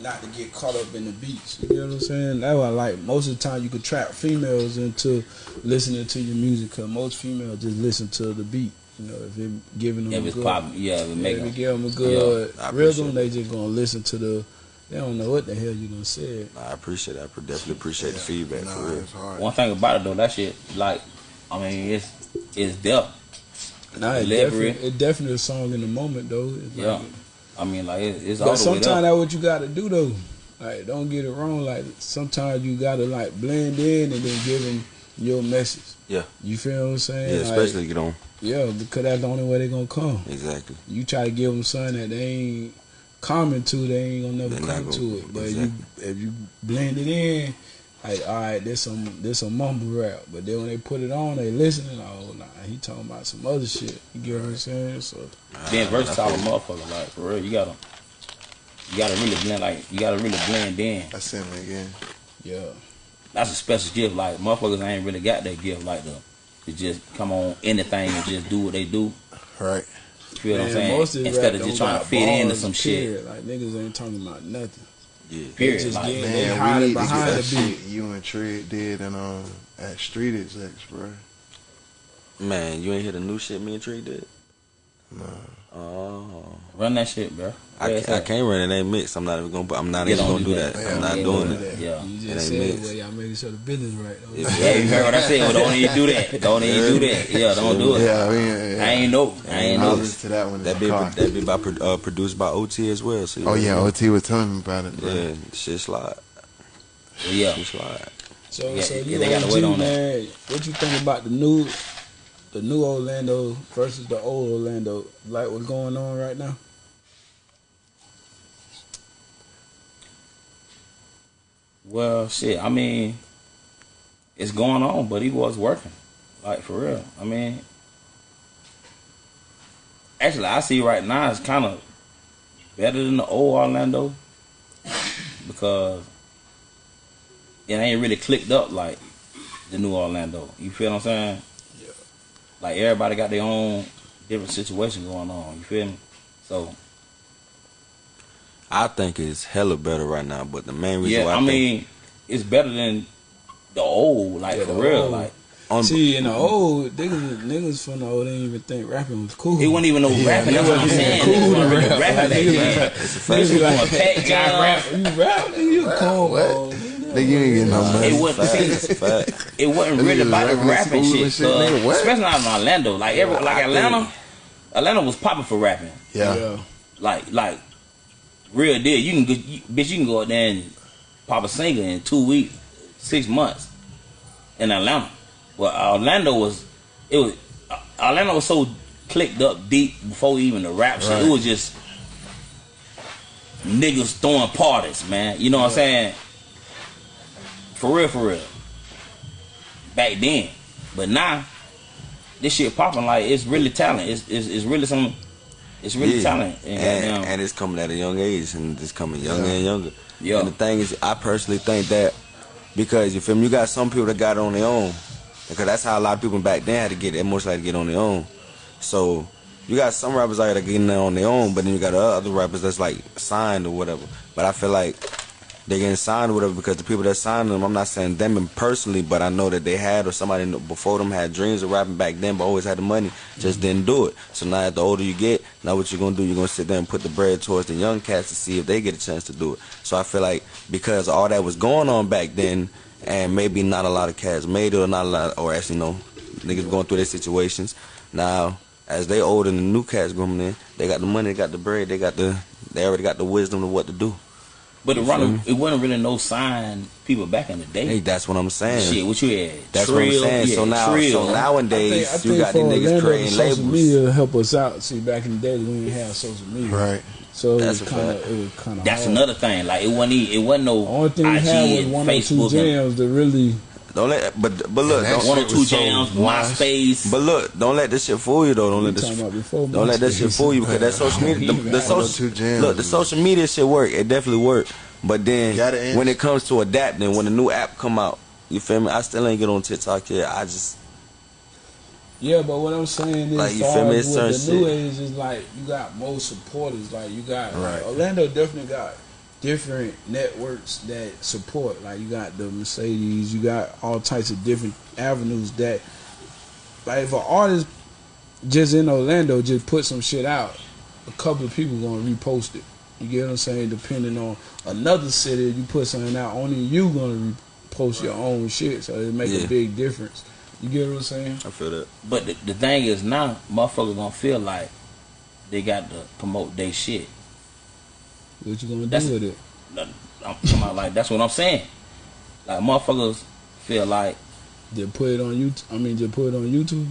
E: Not to get caught up in the beats. You know what I'm saying? That's why, like. Most of the time, you could trap females into listening to your music, cause most females just listen to the beat. You know, if it giving them
B: If
E: a
B: it's
E: good,
B: pop, yeah, if it
E: yeah,
B: make
E: if it
B: them.
E: give them a good
C: I appreciate
E: rhythm,
C: it.
E: they just gonna listen to the. They don't know what the hell you gonna say.
C: Nah, I appreciate it. I definitely appreciate the feedback for
A: Nah,
C: real.
A: it's hard.
B: One thing about it though, that shit, like, I mean, it's it's depth.
E: Nah, it definitely, it definitely a song in the moment though. It's
B: Yeah.
E: like,
B: I mean, like, it, it's all
E: But
B: the way
E: sometimes that's what you got to do though. Like, don't get it wrong. Like, sometimes you got to like blend in and then give them your message.
C: Yeah.
E: You feel what I'm saying?
C: Yeah,
E: Like,
C: especially get on.
E: yeah, because that's the only way they're gonna come.
C: Exactly.
E: You try to give them something that they ain't common to, they ain't gonna never
C: They
E: come
C: gonna-
E: to it. But
C: exactly.
E: you, if you blend it in, like, all right, there's some there's some mumble rap. But then when they put it on, they listening. Oh, nah, he talking about some other shit. You get what I'm saying? So
B: Being versatile, motherfucker, like for real, you gotta, you gotta really blend, like, you gotta really blend in.
A: That's him again.
E: yeah.
B: That's a special gift. Like motherfuckers I ain't really got that gift like the to just come on anything and just do what they do.
A: Right.
B: You feel what I'm saying?
E: most of the
B: Instead
E: rap
B: of just
E: don't
B: trying to fit into
E: bars,
B: some shit.
E: Like niggas ain't talking about nothing.
C: Yeah.
B: Period.
E: just
B: Like,
E: getting-
A: Man, we need to
E: behind
A: get that
E: the beat.
A: shit you and Trey did and um at Street Execs, bro.
C: Man, you ain't hear the new shit me and Trey did?
A: Nah.
C: Oh.
B: run that shit, bro.
C: I
B: Where's
C: can't, I
B: that?
C: can't run it. Ain't mixed. I'm not even gonna. I'm not
B: Yeah,
C: even
B: don't
C: gonna
B: do
C: do that.
B: that.
C: I'm not doing
B: don't
C: it.
B: Yeah.
E: You
C: It
E: just
C: ain't
E: said,
C: mixed.
E: well, y'all making sure the business right. though.
B: Yeah, you heard what I said. Well, don't even do that. [LAUGHS] Don't even do that. Yeah, don't do it.
A: Yeah, I mean, yeah.
B: I ain't know. I ain't
A: I'll
B: know.
A: to that one
C: That be that be by uh, produced by OT as well. So
A: Oh yeah,
C: know.
A: OT was telling me about it, bro.
C: yeah, shit slide,
B: Yeah.
C: shit slide.
E: So,
B: Yeah,
E: so
B: yeah,
E: you
B: they gotta
E: OG,
B: wait on that.
E: man. What you think about the new, the new Orlando versus the old Orlando? Like what's going on right now?
B: Well, shit. I mean, it's going on, but he was working, like for real. I mean, actually, I see right now it's kind of better than the old Orlando because it ain't really clicked up like the new Orlando. You feel what I'm saying?
E: Yeah.
B: Like everybody got their own different situation going on. You feel me? So
C: I think it's hella better right now. But the main reason
B: yeah,
C: why
B: I,
C: I, think
B: mean, it's better than the old, like
E: Yeah,
B: for
E: the
B: real.
E: old.
B: Like
C: on
E: See, in the old niggas, niggas from the old didn't even think rapping was cool.
B: It wasn't even no rapping. That's what I'm saying.
E: cool
B: Niggas
E: to rap.
B: rapping
E: Like,
B: back
E: niggas
B: then.
E: was-
C: It's a
E: Niggas
C: fact.
E: like,
B: Going [LAUGHS] pack
E: rap, you rap, nigga, you a cornball.
A: what?
E: Nigga."
A: Nigga, you ain't getting no money.
B: It wasn't.
C: Fact,
B: see,
C: it's a fact. [LAUGHS]
B: it wasn't really about the
A: rapping
B: rapping shit,
A: shit,
B: cuz.
A: nigga, what?
B: especially not in Orlando. Like every, like Atlanta, Atlanta was popping for rapping.
A: Yeah.
E: Yeah.
B: Like, like real deal. You can, go, you, bitch, you can go out there and pop a singer in two weeks, six months in Atlanta. Well, Orlando was, it was, uh, Orlando was so clicked up deep before even the rap shit. It was just niggas throwing parties, man. You know what I'm saying? For real, for real. Back then, but now this shit popping like it's really talent. It's it's, it's really some. It's really
C: Yeah.
B: talent. And,
C: and, and um, it's coming at a young age, and it's coming younger
A: Yeah.
C: and younger.
B: Yeah.
C: And the thing is, I personally think that because you feel me, you got some people that got it on their own, because that's how a lot of people back then had to get it, most likely to get on their own. So you got some rappers out there that getting there on their own, but then you got other rappers that's like signed or whatever. But I feel like they getting signed or whatever because the people that signed them, I'm not saying them personally, but I know that they had or somebody before them had dreams of rapping back then, but always had the money, just didn't do it. So now, the older you get, now what you're gonna do? You're gonna sit there and put the bread towards the young cats to see if they get a chance to do it. So I feel like because all that was going on back then, and maybe not a lot of cats made it, or not a lot, or actually no, niggas going through their situations. Now, as they older and the new cats coming in, they got the money, they got the bread, they got the, they already got the wisdom of what to do.
B: But it, run,
C: me?
B: it wasn't really no sign people back in the day.
C: Hey, that's what I'm saying.
B: Shit, what you had?
C: That's
B: Trill,
C: what I'm saying. so now,
B: Trill.
C: so
E: I
C: nowadays,
E: think, I
C: you got these niggas
E: Orlando, the
C: creating
E: social
C: labels.
E: media help us out. See, back in the day, we didn't have social media,
A: Right.
E: so it
C: That's
E: was kind of it was kind of.
B: That's another thing. Like it wasn't. e- It wasn't no
E: The only thing we
B: IG
E: had was
B: and
E: one or two jams to really.
C: Don't let, but but look, don't,
B: one or two
A: was so
B: jams,
A: wise.
B: MySpace.
C: but look, don't let this shit fool you though. Don't let this,
E: talking about before
C: don't let that shit fool you because that [LAUGHS] social media, the, the social, look, the social media shit work. It definitely work. But then when it comes to adapting, when a new app come out, you feel me? I still ain't get on TikTok yet. I just
E: Yeah, but what I'm saying is,
C: Like, you feel me? It's
E: with the
C: certain
E: new
C: shit.
E: age is like you got more supporters. Like you got like,
A: Right.
E: Orlando definitely got different networks that support. Like you got the Mercedes, you got all types of different avenues that, like if an artist just in Orlando just put some shit out, a couple of people gonna repost it. You get what I'm saying? Depending on another city, you put something out, only you gonna repost your own shit, so it make
C: Yeah.
E: a big difference. You get what I'm saying?
C: I feel that.
B: But the, the thing is now, motherfuckers gonna feel like they got to promote their shit.
E: What you gonna
B: That's-
E: do with it?
B: I'm talking about like that's what I'm saying. Like motherfuckers feel like
E: they put it on YouTube. I mean, they put it on YouTube.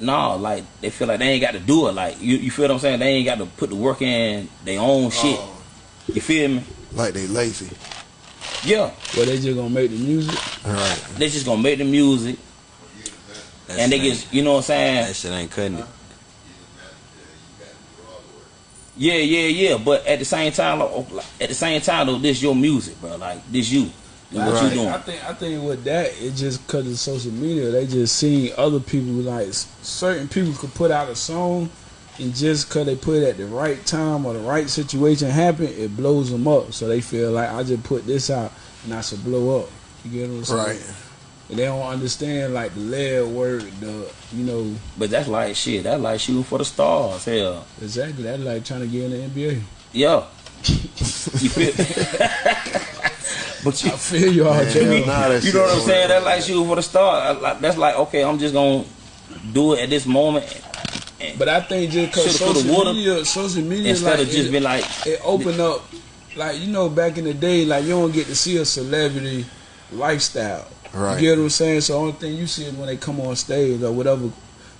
B: no, like they feel like they ain't got to do it. Like you, you feel what I'm saying? They ain't got to put the work in their own oh. shit.
A: Oh,
B: You feel me?
A: like they lazy.
B: Yeah,
E: Well, they just gonna make the music.
A: All right.
B: they just gonna make the music
C: That
B: and they
C: shit ain't-
B: just, you know what I'm saying?
C: that shit ain't cutting it.
B: Yeah, yeah, yeah. But at the same time, like, oh, like, at the same time though, this your music, bro. Like this you, and what
E: I
B: you
E: think,
B: doing?
E: I think I think with that, it just because of social media, they just seeing other people like certain people could put out a song, and just because they put it at the right time or the right situation happen, it blows them up. So they feel like I just put this out and I should blow up. You get what I'm saying?
A: Right.
E: And they don't understand like the lead work, the you know
B: But that's like shit. That's like shooting for the stars. Hell,
E: exactly. That's like trying to get in the NBA.
B: yeah. [LAUGHS] you feel? [LAUGHS] but you,
E: I feel you all,
A: Man,
E: Jay.
A: nah, that
B: you know what I'm saying?
A: over.
B: That's like shooting for the stars. That's like okay, I'm just gonna do it at this moment
E: But I think just because
B: Shoulda,
E: social
B: woulda.
E: media, social media,
B: instead
E: like,
B: of just
E: it,
B: be like,
E: it opened up, like you know, back in the day, like you don't get to see a celebrity lifestyle.
A: Right.
E: You get what I'm saying? So the only thing you see is when they come on stage or whatever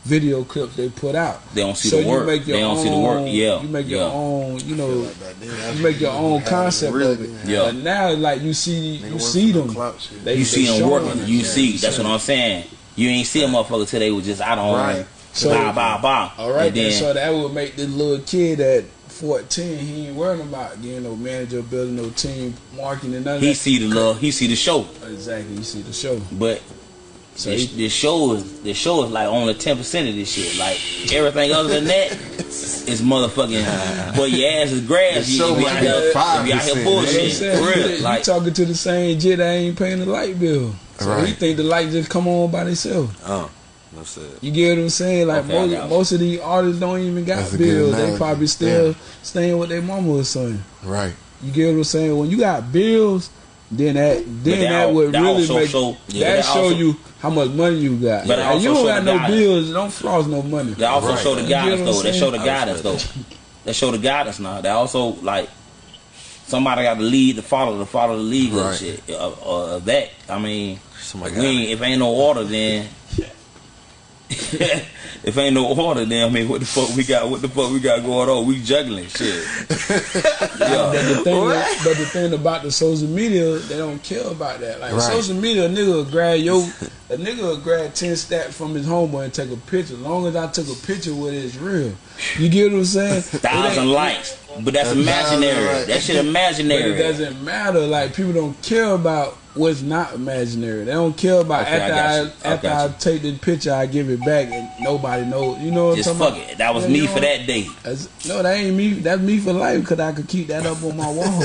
E: video clips they put out.
B: They don't see
E: so
B: the work.
E: You make your
B: They don't
E: own,
B: see the work. Yeah,
E: You make
B: yeah.
E: your own. You know,
A: Like back then, that's
E: you make your own concept
A: Really
E: of it.
B: Yeah.
E: But now, like you see,
A: Nigga
E: you see
A: for the
E: them.
A: clout shit.
E: They-
B: you see them working. You
E: Yeah,
B: see. That's what I'm saying. You ain't see a motherfucker today was just out on
A: Right.
E: So-
B: bow bow bow.
E: All right,
B: and
E: then,
B: then
E: so that would make this little kid at 14, he ain't worrying about getting no manager, building no team, marketing, and none of
B: he
E: that.
B: see the love. He see the show.
E: Exactly, you see the show.
B: But
E: So
B: this,
E: he-
B: this show is this show is like only ten percent of this shit. Like everything other than that, is motherfucking. but your ass is grass.
A: The
B: You,
A: show
B: you be out here,
A: be
B: you out here
A: 5%,
E: You know what I'm
B: bullshit.
E: saying?
B: For
E: You-
B: real.
E: you
B: Like,
E: talking to the same jit that ain't paying the light bill. So he think the light just come on by themselves.
C: Oh, no said.
E: You get what I'm saying? Like
B: Okay, I
E: most,
B: got you.
E: most of these artists don't even got
F: That's
E: bills. They probably still
F: Yeah.
E: staying with their mama or something.
F: Right.
E: You get what I'm saying? When you got bills, then that then
B: that
E: that, would
B: that
E: really make
B: show- yeah,
E: that
B: that
E: show
B: also-
E: you how much money you got.
B: But it
E: you don't
B: show
E: got no
B: guidance.
E: bills, don't floss no money.
B: They also
F: Right.
B: show the
E: You get
B: guidance
E: what I'm
B: though. That show the
C: saying?
B: guidance though. They show the guidance now. They also like somebody got to lead to follow to follow the lead
F: Right.
B: and shit. Uh, uh, that I mean,
C: Somebody
B: if, we ain't, if ain't no order, then [LAUGHS] if ain't no order, then I mean, what the fuck we got? What the fuck we got going on? We juggling shit. [LAUGHS]
E: But the thing, but the thing about the social media, they don't care about that. Like
F: Right.
E: social media, a nigga will grab yo, a nigga will grab ten stats from his homeboy and take a picture. As long as I took a picture with it, it's real. You get what I'm saying? [LAUGHS]
B: Thousand likes, but that's imaginary. That shit
E: But
B: imaginary.
E: it doesn't matter. Like people don't care about what's not imaginary. They don't care about
B: Okay,
E: after I.
B: I
E: after
B: got
E: I take the picture, I give it back and nobody knows. You know what
B: Just
E: I'm
B: fuck
E: about?
B: it. That was
E: Yeah,
B: me
E: you
B: for that day.
E: No, that ain't me. That's me for life because I could keep that up on my wall.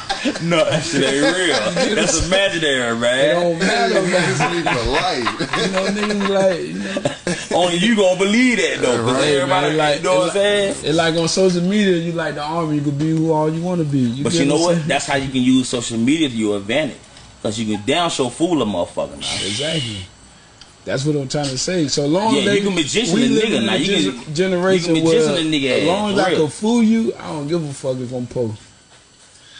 E: [LAUGHS] [LAUGHS]
B: No, that shit ain't real. [LAUGHS] That's imaginary, man.
E: it
B: man.
E: don't matter, man.
A: Niggas need for life.
E: You know, niggas like, you know,
B: Only you gonna believe that though, because
E: Hey,
B: everybody,
E: man, like-
B: you know what I'm saying.
E: it's like on social media, you like the army, you can be who all you want to be. You
B: But you know
E: I'm
B: what? That's how you can use social media to your advantage, because you can down show fool a motherfucker now.
E: Exactly. That's what I'm trying to say. So long
B: Yeah,
E: as they,
B: you can magician
E: we
B: a
E: live
B: nigga
E: in
B: now. You
E: gen-
B: can-
E: generation
B: you can magician
E: where
B: a nigga
E: as long as I can fool you, I don't give a fuck if I'm post.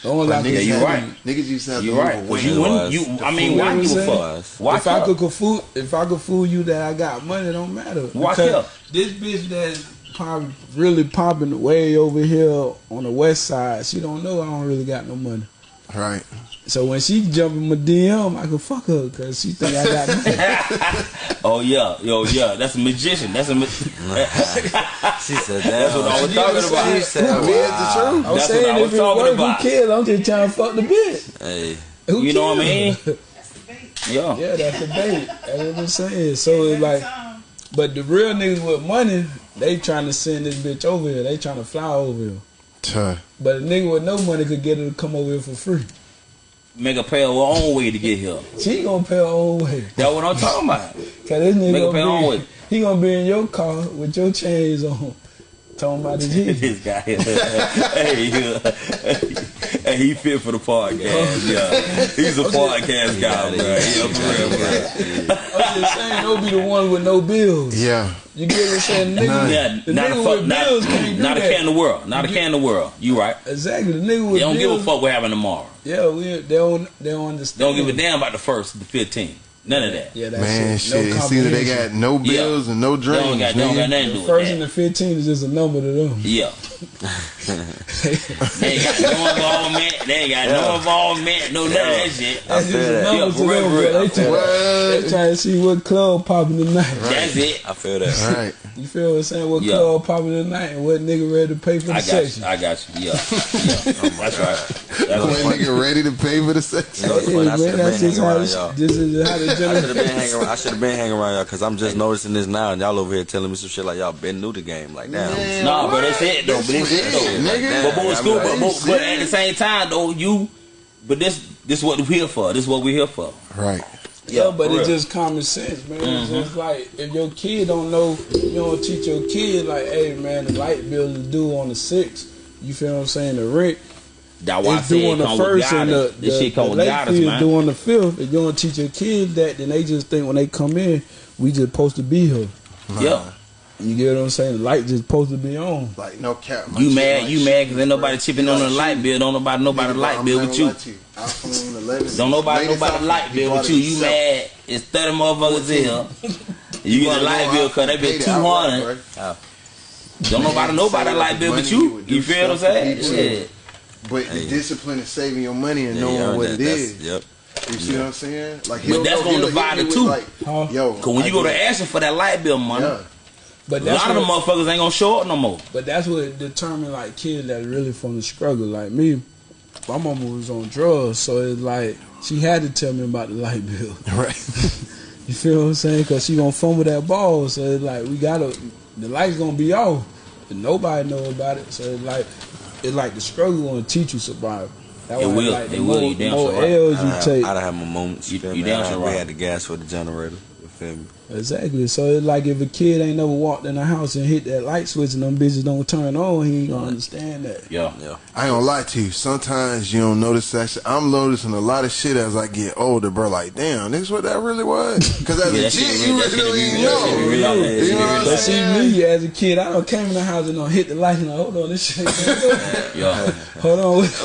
E: As long as I
F: But niggas
B: you
E: fool
B: right.
E: you.
F: Niggas used to have
B: You're right.
F: move
B: Cause
F: away.
B: you wouldn't. You, I mean,
E: fool
B: why
E: was
B: give a
E: saying?
B: fuck? Why
E: if I could, could fool, if I could fool you that I got money, it don't matter.
B: Why
E: Because
B: care?
E: This bitch that's probably really popping way over here on the west side, she don't know I don't really got no money.
F: Right.
E: So when she jump in my DM, I can fuck her because she think I got [LAUGHS] money.
B: Oh yeah, yo yeah, that's a magician. That's a. Ma- [LAUGHS]
C: She said that.
B: That's what I was talking about.
C: She said,
F: I mean, it's the truth.
E: I was
B: That's
E: saying
B: what I
E: if
B: was
E: it
B: talking
E: work,
B: about.
E: who cares? I'm just trying to fuck the bitch.
C: Hey,
E: Who
B: You know what I mean?
D: That's the bait.
B: Yeah.
E: Yeah, that's the bait. That's what I'm saying. So it's like, but the real niggas with money, they trying to send this bitch over here. They trying to fly over here.
F: Tuh.
E: But a nigga with no money could get her to come over here for free.
B: Make a pay her own way to get here.
E: She gonna pay her own way.
B: That's what I'm talking about. [LAUGHS]
E: Cause this nigga
B: Make her pay her own way.
E: he gonna be in your car with your chains on, talking about his [LAUGHS] heat.
B: this guy here. [LAUGHS] hey, uh, hey, he fit for the podcast. Yeah, he's a podcast guy, bro. Yeah, for real, bro.
E: I'm just saying, don't be the one with no bills.
F: Yeah.
E: You get what I'm saying? The nigga,
B: Yeah,
E: the
B: not a
E: nigga
B: fuck,
E: with
B: not,
E: bills can't do
B: not a
E: that.
B: care in the world, not a care in the world. You right?
E: Exactly. The nigga with
B: They don't give
E: bills,
B: a fuck what happened tomorrow.
E: Yeah, we, they don't. They don't understand.
B: don't give a damn about the first, the 15. None of that.
E: Yeah, that's
F: Man,
E: it.
F: shit.
E: No
F: it's either they got no
B: Yeah.
F: bills and no
B: They don't got, they don't got nothing to do with
E: first
B: that.
E: and the fifteen is just a number to them.
B: Yeah. [LAUGHS] they ain't got no involvement. They ain't got no involvement. No none of that shit.
E: That's
C: feel
E: just a number
B: Yeah,
E: to
B: real,
E: them.
B: real.
E: But they try, they try to see what club popping tonight.
B: That's it.
C: I feel that.
F: Right.
E: You feel what I'm saying? What
B: Yeah.
E: club popping tonight and what nigga ready to pay for the
B: I got
E: section?
B: you. I got you. Yeah. yeah. [LAUGHS] That's right. That's
F: When
B: right.
F: nigga ready to pay for the sex.
C: You know, it's
E: Yeah,
C: funny, I
E: man,
C: should have
E: that's
C: been
E: just how
C: around
E: this, is how the
C: I should have been hanging. around- I should have been hanging around y'all because I'm just noticing this now, and y'all over here telling me some shit like y'all been new to the game. Like, damn.
F: Man,
B: Nah,
F: what?
B: but that's it though. But that's it though.
F: Nigga.
B: But, but, school,
C: I
B: but, but, but at the same time though, you. But this this what we're here for. This is what we're here for.
F: Right.
E: Yeah, but
B: for
E: it's
B: real.
E: just common sense, man.
B: Mm-hmm.
E: It's just like if your kid don't know, you don't teach your kid like, hey man, the light bill is due on the sixth. You feel what I'm saying? The rent
B: That's why I
E: is
B: said
E: due the first and the,
B: guidance.
E: the,
B: This shit come
E: the late
B: guidance, man.
E: due on the fifth. If you don't teach your kids that, then they just think when they come in, we just supposed to be here.
B: Yeah.
E: You get what I'm saying? The light just supposed to be on.
F: Like no cap. my
B: You mad?
F: like
B: You
F: shit,
B: mad because ain't nobody chipping on the
F: Like
B: light bill. Don't nobody nobody
F: Nigga,
B: light bill with you.
F: lie to iPhone 11.
B: Don't nobody
F: Latest
B: nobody light bill with you. You mad? It's thirty motherfuckers here. You get a light bill because they been
F: pay
B: two
F: the outright,
B: hundred.
F: right?
B: Don't nobody know about light bill
F: money
B: but
F: you
B: you.
F: would do
B: You feel what I'm saying? Shit.
F: But the discipline of saving your money and
C: Yeah,
F: knowing
C: earned
F: what
C: that.
F: it
C: That's-
F: is.
C: Yep.
F: You see what I'm saying? Like
B: But that's gonna
F: he'll
B: divide
F: hit me
B: the two.
F: Like,
E: Huh?
F: Yo,
B: Cause when
F: I
B: you go to
F: get-
B: asking for that light bill money,
F: yeah,
E: But
B: a
E: that's
B: lot of
E: the
B: motherfuckers ain't gonna show up no more.
E: but that's what determine like kids that really from the struggle. Like me, my mama was on drugs, so it's like she had to tell me about the light bill. [LAUGHS]
F: right. [LAUGHS]
E: You feel what I'm saying? Cause she gonna fumble that ball, so it's like we gotta the lights gonna be off, and nobody know about it. So it's like it's like the struggle gonna teach you survival. That
B: It
E: why,
B: will.
E: Like, the
B: It will.
E: more,
B: You damn
E: more
B: sure.
E: L's
C: I'd
E: you
C: have,
E: take.
C: I'd have my moments.
B: You-
C: feel
B: you
C: me?
B: damn
C: I-
B: sure
C: We
B: right.
C: had the gas for the generator. You feel me?
E: Exactly. So it's like if a kid ain't never walked in the house and hit that light switch and them bitches don't turn on, he ain't gonna understand that.
B: Yeah.
C: Yeah.
A: I ain't gonna lie to you. Sometimes you don't notice that shit. I'm noticing a lot of shit as I get older, bro. Like, damn, this is what that really was. Because as [LAUGHS]
B: Yeah,
A: a kid, you
B: that
A: really
B: shit
A: don't even
B: that shit be
A: know.
B: real.
A: You know
B: Yeah, that shit be
A: what I'm
B: real.
E: But see me as a kid, I don't came in the house and don't hit the light and like, hold on, this shit. [LAUGHS]
B: Yeah. [LAUGHS]
E: hold on, with,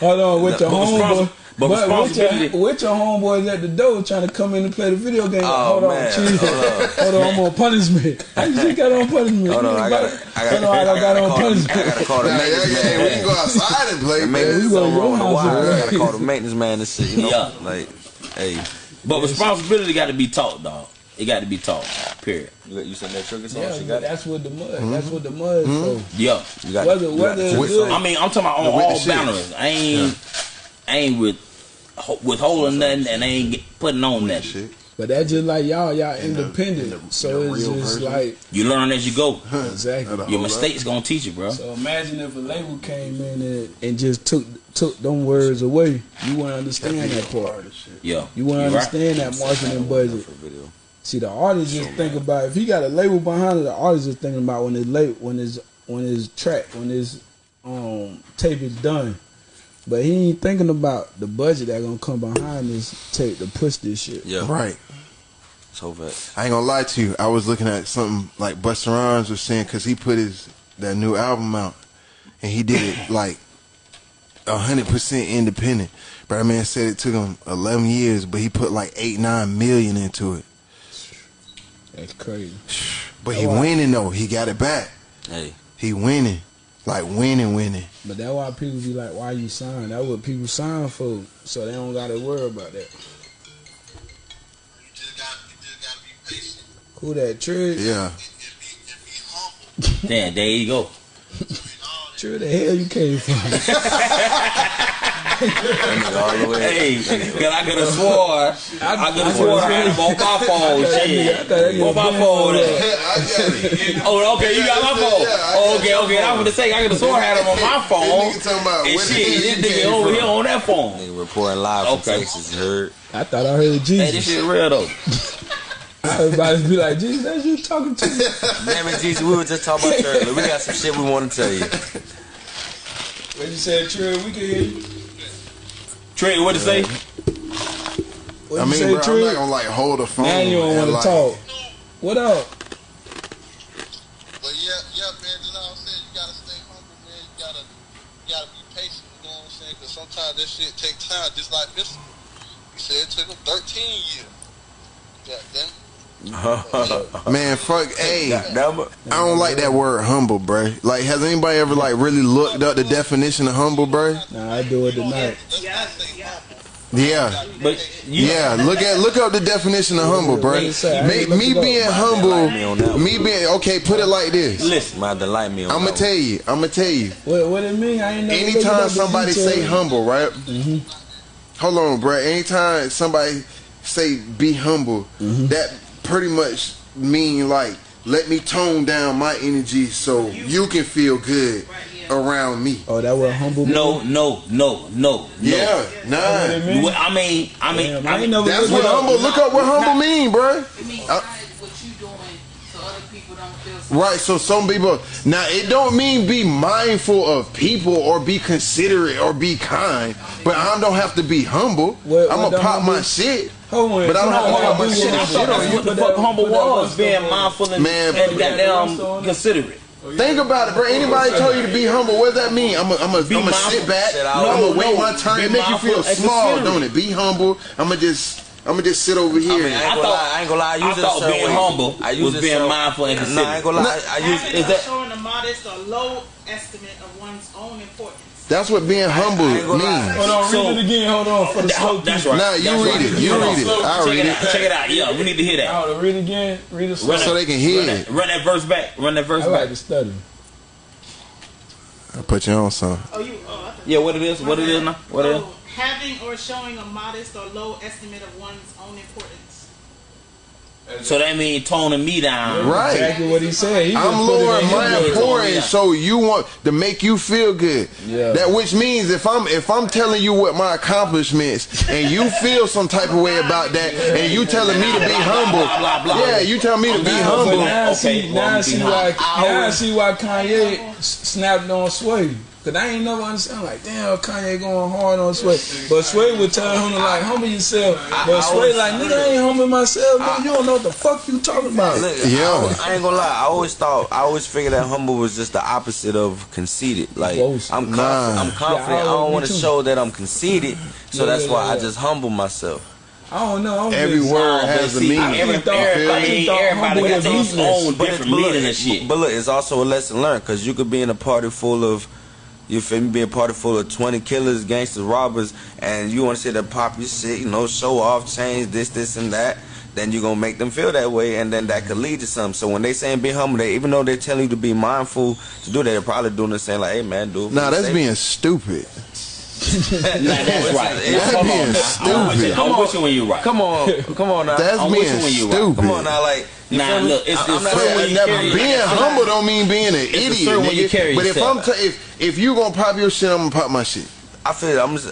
E: hold on with your
B: But
E: homeboy.
B: Respons- but
E: But with your,
B: responsibility-
E: with your homeboys at the door trying to come in and play the video game.
C: Oh,
E: hold on,
C: man.
E: chill.
C: Hold up.
E: Hold on, I'm on punishment. [LAUGHS] How you just got on punishment?
C: Hold on, I got. I got.
E: Hold on, I
C: I
E: got on
C: call. the- I gotta call the
A: Yeah, yeah,
C: maintenance man.
A: We can go outside and play, [LAUGHS]
C: The
A: man.
E: we
C: is
E: go to
C: over the wire.
E: and
C: I gotta call the maintenance man and shit. You know,
B: Yeah.
C: like, hey,
B: But responsibility got to be taught, dog. It got to be taught. Period.
C: you, you said that sugar song.
E: Yeah,
C: she
E: but
C: got it.
E: that's what the mud.
A: Mm-hmm.
E: That's what the mud for.
B: Yeah.
C: You got
E: Whether
C: you
E: whether
C: the
E: it's good.
B: I mean, I'm talking about on
A: The
B: all
A: shit.
B: boundaries. I ain't, I ain't with ho- withholding nothing, and I ain't get, putting on nothing.
A: Shit.
E: But that's just like y'all, y'all
A: In the-
E: independent.
A: in the-
E: so
A: the
E: it's just
A: version.
E: like
B: You learn as you go. [LAUGHS]
E: exactly.
A: Hold
B: Your
A: up.
B: mistakes gonna teach you, bro.
E: So imagine if a label came in and, and just took took them words away. You wouldn't understand that part.
B: Yeah.
E: You wouldn't
B: You right.
E: understand that marketing budget.
C: For video.
E: See, the artist just think about if he got a label behind it. The artist is thinking about when his label, when his when his track, when his um tape is done. But he ain't thinking about the budget that gonna come behind this tape to push this shit.
C: Yeah.
A: Right.
C: So fast.
A: I ain't gonna lie to you. I was looking at something like Busta Rhymes was saying because he put his that new album out and he did it [COUGHS] like hundred percent independent. But that man said it took him eleven years, but he put like eight nine million into it.
E: That's crazy.
A: But he
E: Oh, wow.
A: winning though. He got it back.
C: Hey,
A: He winning, like winning, winning.
E: But that's why people be like, "Why you sign?" That's what people sign for, so they don't gotta worry about that.
G: You just got you just gotta be patient.
E: Who that Trick?
A: Yeah.
G: And, and be and be humble.
B: Damn, there you go.
E: Trick, the hell you came from? [LAUGHS]
C: all the way.
B: Hey, cause I could have swore, I could have swore I had him on my phone. [LAUGHS]
E: I
B: Shit, on my phone.
E: been
A: I got it.
B: Oh, okay, you got my phone.
A: Yeah,
B: Oh, okay, okay. I'm gonna say I could have sworn I had him on my phone.
A: Nigga about
B: And shit,
A: hell
B: this nigga over here on that phone.
C: Nigga reporting live from
B: Okay.
C: Texas. You heard?
E: I thought I heard
B: Hey, this shit real though. [LAUGHS]
E: Everybody be like, Jesus, that's you talking to? [LAUGHS]
C: Damn it, Jesus. We were just talking about you. We got some shit we want to tell you.
E: When you said Trick, we can hear you.
B: Trey, what to say?
E: Uh, what
A: I
E: you
A: mean,
E: say,
A: bro, I'm not gonna like hold a phone.
E: Now you don't want to
A: like,
E: talk. What up?
G: But yeah, yeah, man, just like I said, you gotta stay humble, man. You gotta you gotta be patient, you know what I'm saying? Because sometimes that shit take time, just like Mr. He said it took him 13 years. Yeah, then [LAUGHS]
A: Man, fuck, hey. I don't like that word humble, bruh. Like, has anybody ever like really looked up the definition of humble, bruh?
E: Nah, I do it tonight.
G: let's not say humble.
A: Yeah,
B: But you,
A: yeah. Look at look up the definition of humble,
E: What it say? I
A: bruh. Me, me being
C: Me on that
A: humble, me being okay. Put it like this.
B: listen.
C: Might delight me
A: I'm gonna tell you. I'm gonna tell you.
E: What, what it mean? I ain't never
A: Anytime somebody say humble, right? Mm-hmm. Hold on, bruh. Anytime somebody say be humble, mm-hmm. that pretty much mean like let me tone down my energy so you can feel good around me.
E: Oh, that was humble.
B: No, no, no, no, no.
A: Yeah, nah.
B: I mean, I mean,
E: Damn,
B: I
E: I ain't
B: mean,
E: never
A: That's what
E: it up.
A: humble. Look up what humble mean, bruh.
H: It means
A: Uh,
H: what you doing so other people don't feel so
A: Right, so some people now it don't mean be mindful of people or be considerate or be kind, but I don't have to be humble.
E: What-
A: I'm
E: what
A: gonna
E: the
A: pop my shit.
E: Hold
A: But I don't have to
E: hold
A: my
E: do
A: shit
E: one.
A: and shit on
B: that's what the
E: Put
B: fuck humble
E: put
B: was, being mindful and,
A: Man,
B: and
A: put
B: goddamn
E: one stuff on.
B: considerate.
A: Oh, Think about it, bro. Anybody told you to be humble? What does that mean? I'm gonna
B: Be
A: I'm sit back.
C: Sit
A: I'm gonna wait
B: no.
A: my turn.
B: Be
A: It make you feel small, don't it? Be humble. I'm gonna just I'm gonna just sit over here.
C: I mean, I ain't gonna
B: thought-
C: lie. I ain't gonna lie. I use
B: I thought being
C: way.
B: humble
C: I use
B: was being
C: certain-
B: mindful and
C: Nah, I ain't gonna lie. I use
B: is that-
D: showing a modest or low estimate of one's own importance.
A: That's what being humble
C: I ain't gonna lie.
A: means.
E: Hold on,
B: So-
E: read it again. Hold on for the slow
B: that's right.
A: Nah, you
B: That's
A: read
B: right.
A: it. You
B: Hold on.
A: read it. I'll
B: Check
A: read
B: it
A: it.
B: out. Check it out. Yeah, we need to hear that.
E: Hold on, read it again. Read it slow.
B: Run
A: So they can hear
B: Run
A: it.
B: that, run that verse back. Run that verse
E: I like
B: back.
E: to study.
A: I put you on some.
D: Oh, you. Oh, I
B: Yeah, what it is? What it is now? What it is?
D: Having or showing a modest or low estimate of one's own importance.
B: So that means toning me down.
A: Right.
E: Exactly what he said. He
A: I'm
E: put
A: lowering my
E: his
A: importance so you want to make you feel good.
E: Yeah.
A: That which means if I'm if I'm telling you what my accomplishments and you [LAUGHS] feel some type of way about that and you telling me to be humble,
B: blah, blah, blah.
A: yeah, you tell me to be humble.
E: now I see,
B: well,
E: now I see why, now I see why Kanye snapped on Sway. Cause I ain't never understand like, damn, Kanye going hard on Sway. But Sway would tell him to like humble yourself. But Sway like, nigga, I ain't humble myself. Nigga, you don't know what the fuck you talking about.
C: Look,
A: Yeah.
C: I, I ain't gonna lie. I always thought, I always figured that humble was just the opposite of conceited. Like
E: Close.
C: I'm confident.
A: Nah.
C: I'm confident.
E: Yeah, I
C: I don't want to show that I'm conceited, so
E: Yeah,
C: that's
E: yeah,
C: why
E: yeah,
C: I just humble myself.
E: I don't know. I'm
A: Every
E: just,
A: word
B: But
A: has a
B: see,
A: meaning.
B: every-
E: I thought-
B: everybody,
E: I thought
B: everybody
E: humble
B: got
E: was
B: their own
C: But,
B: different
C: but look,
B: meaning and shit.
C: but look, it's also a lesson learned because you could be in a party full of, you feel me, be a party full of 20 killers, gangsters, robbers, and you want to sit there pop your shit, you know, show off, change this, this, and that. Then you're gonna make them feel that way, and then that could lead to something. So when they saying be humble, they even though they're telling you to be mindful to do that, they're probably doing the same. Like, hey man, dude.
A: Nah, that's
C: say-
A: being stupid.
B: Nah, that's right.
C: That's
B: Come
A: being
B: on, now. I'm with you-
A: stupid.
B: I'm with you when you're right.
C: Come on, come on now.
A: That's
B: I'm with
A: being
B: you when you right.
A: stupid.
C: Come on now, like. you
B: Nah,
C: feel
B: look, it's-
C: I- I'm
B: it's
C: not
B: certain when you carry-
A: being humble don't mean being an
B: a
A: idiot,
B: certain you carry
A: But if I'm t- if if you gonna pop your shit, I'm gonna pop my shit.
C: I feel I'm just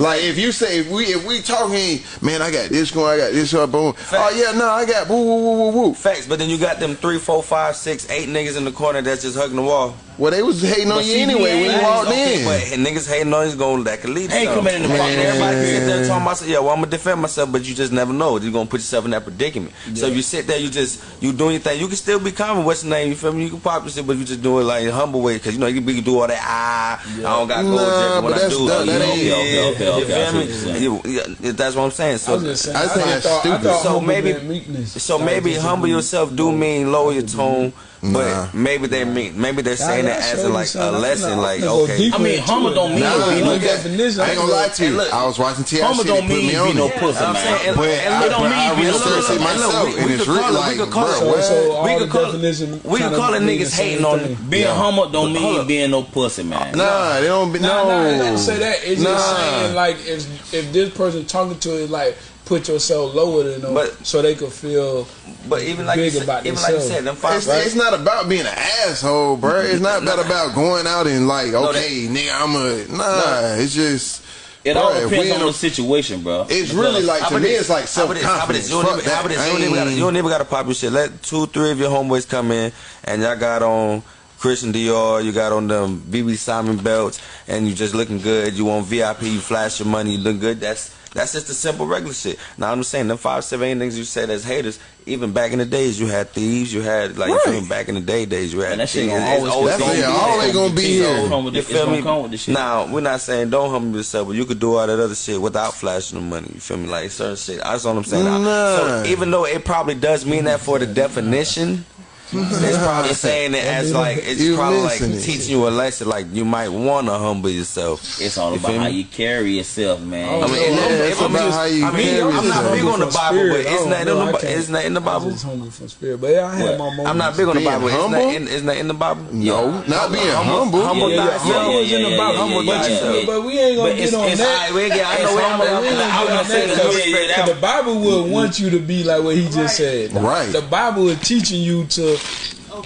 A: Like if you say if we if we talking, man, I got this going, I got this going, boom. Oh yeah, no, I got woo woo woo woo woo.
C: facts, but then you got them three, four, five, six, eight niggas in the corner that's just hugging the wall.
A: Well, they was hating on
B: But
A: you anyway when you walked
C: Okay,
A: in.
C: but niggas hating on you going that could lead to
B: Ain't
C: something.
B: coming in the
C: Fuck,
B: fucking-
C: Everybody can sit there and talk about, yeah, well, I'm gonna defend myself, but you just never know. You're gonna put yourself in that predicament. So if you sit there, you just you doing your thing. You can still be common. What's the name? You feel me? You can pop your shit, but you just do it like in a humble way, cause you know you can, you can do all that. Ah, I don't got gold
A: Nah,
C: jacket when I do.
A: that-
C: it.
A: that
C: You
A: ain't-
C: yeah,
B: okay, okay,
C: you
B: okay, I
C: feel
B: see what
C: me?
B: you're saying.
C: You- yeah, that's what I'm saying.
E: I
C: So
E: was just saying.
A: I
E: I, I,
A: that's
E: thought, I thought
C: So maybe- So maybe humble yourself do mean lower your tone,
A: Nah.
C: but maybe they mean maybe they're saying
E: Nah,
C: it as a, like a lesson. Like
E: I'm finna go
C: okay,
B: I mean,
E: into
B: humble don't mean
A: Nah,
B: be no
A: look
E: definition.
A: I ain't gonna lie to you.
C: look,
A: I was watching T.I.
B: Humble don't
A: It
B: mean
A: me
B: to be no pussy, man.
C: and-
A: But I,
C: look,
B: don't mean
A: I
B: to be no
A: researched
B: pussy.
A: it myself,
C: we-
A: and it's
C: could
A: really
C: call it- we
A: like,
C: could call
A: bro,
C: it-
E: So,
A: what?
E: so all
C: We could call it- we could call it niggas hating on
E: thing.
B: Being
A: Yeah.
B: humble don't mean being no pussy, man.
A: Nah, they don't be
E: Nah,
A: no.
E: nah, it doesn't say that. It's just saying like if if this person talking to it, like put yourself lower than them,
C: But-
E: so they could feel.
C: But even like
E: Big
C: you said,
E: about
C: even like you
E: themselves.
C: said, them five
A: It's, it's not about being an asshole, bro. It's not about about going out and like, okay, nigga, I'm a nah. It's just
B: It
A: bro,
B: all depends on the situation, bro.
A: It's really like
C: How
A: to
C: about
A: me, it's like
C: How
A: self
C: about this?
A: Confidence.
C: You don't even- how about this? You don't even gotta- you don't even got to pop your shit. Let two, three of your homeboys come in, and y'all got on Christian Dior, you got on them BB Simon belts, and you just looking good. You want VIP, you flash your money, you look good. That's that's just the simple regular shit. Now I'm just saying, them five, seven, eight niggas you said as haters. Even back in the days, you had thieves. You had like you feel back in the day days, you had.
B: And that shit
C: thieves.
B: gonna
C: It's
B: always-
A: That's
C: gonna
A: yeah,
C: be
A: always
C: there.
A: gonna be
B: It's gonna
A: here.
C: You feel
B: it's
C: me?
B: come with the shit.
C: Now we're not saying don't humble yourself, but you could do all that other shit without flashing the money. You feel me? Like certain shit. That's all I'm saying.
A: Nah.
C: So even though it probably does mean that for the definition, it's probably saying it as like it's
A: You
C: probably like
A: it.
C: teaching you a lesson. Like you might want to humble yourself.
B: It's all
C: You
B: about
C: feel
B: how you carry yourself, man.
C: I mean,
E: Yeah,
A: it's
C: I'm
A: about
C: just-
A: how you
C: I mean,
A: carry
C: I'm not big on the Bible,
E: spirit,
C: but
E: it's oh,
C: isn't
E: don't
C: in the
E: I
C: Bi-
E: can't-
C: in the
E: I
C: Bible?
E: just hungry from spirit, but yeah, I had my moments.
C: I'm not big on the
A: Being
C: Bible. Isn't
A: humble?
C: in, isn't that in the Bible?
A: No, not being humble.
C: Humble
E: Yeah, yeah,
C: thyself. Humble
E: yeah,
C: thyself.
E: But we ain't gonna get on that.
C: We I know
E: It's
C: I'm-
E: humble.
C: I'm-
E: We ain't gonna
C: I'm
E: get on
C: saying
E: that
C: that
E: because-
C: we straight
E: because
C: out.
E: the Bible will want you to be like what he just said.
A: Right.
E: The Bible is teaching you to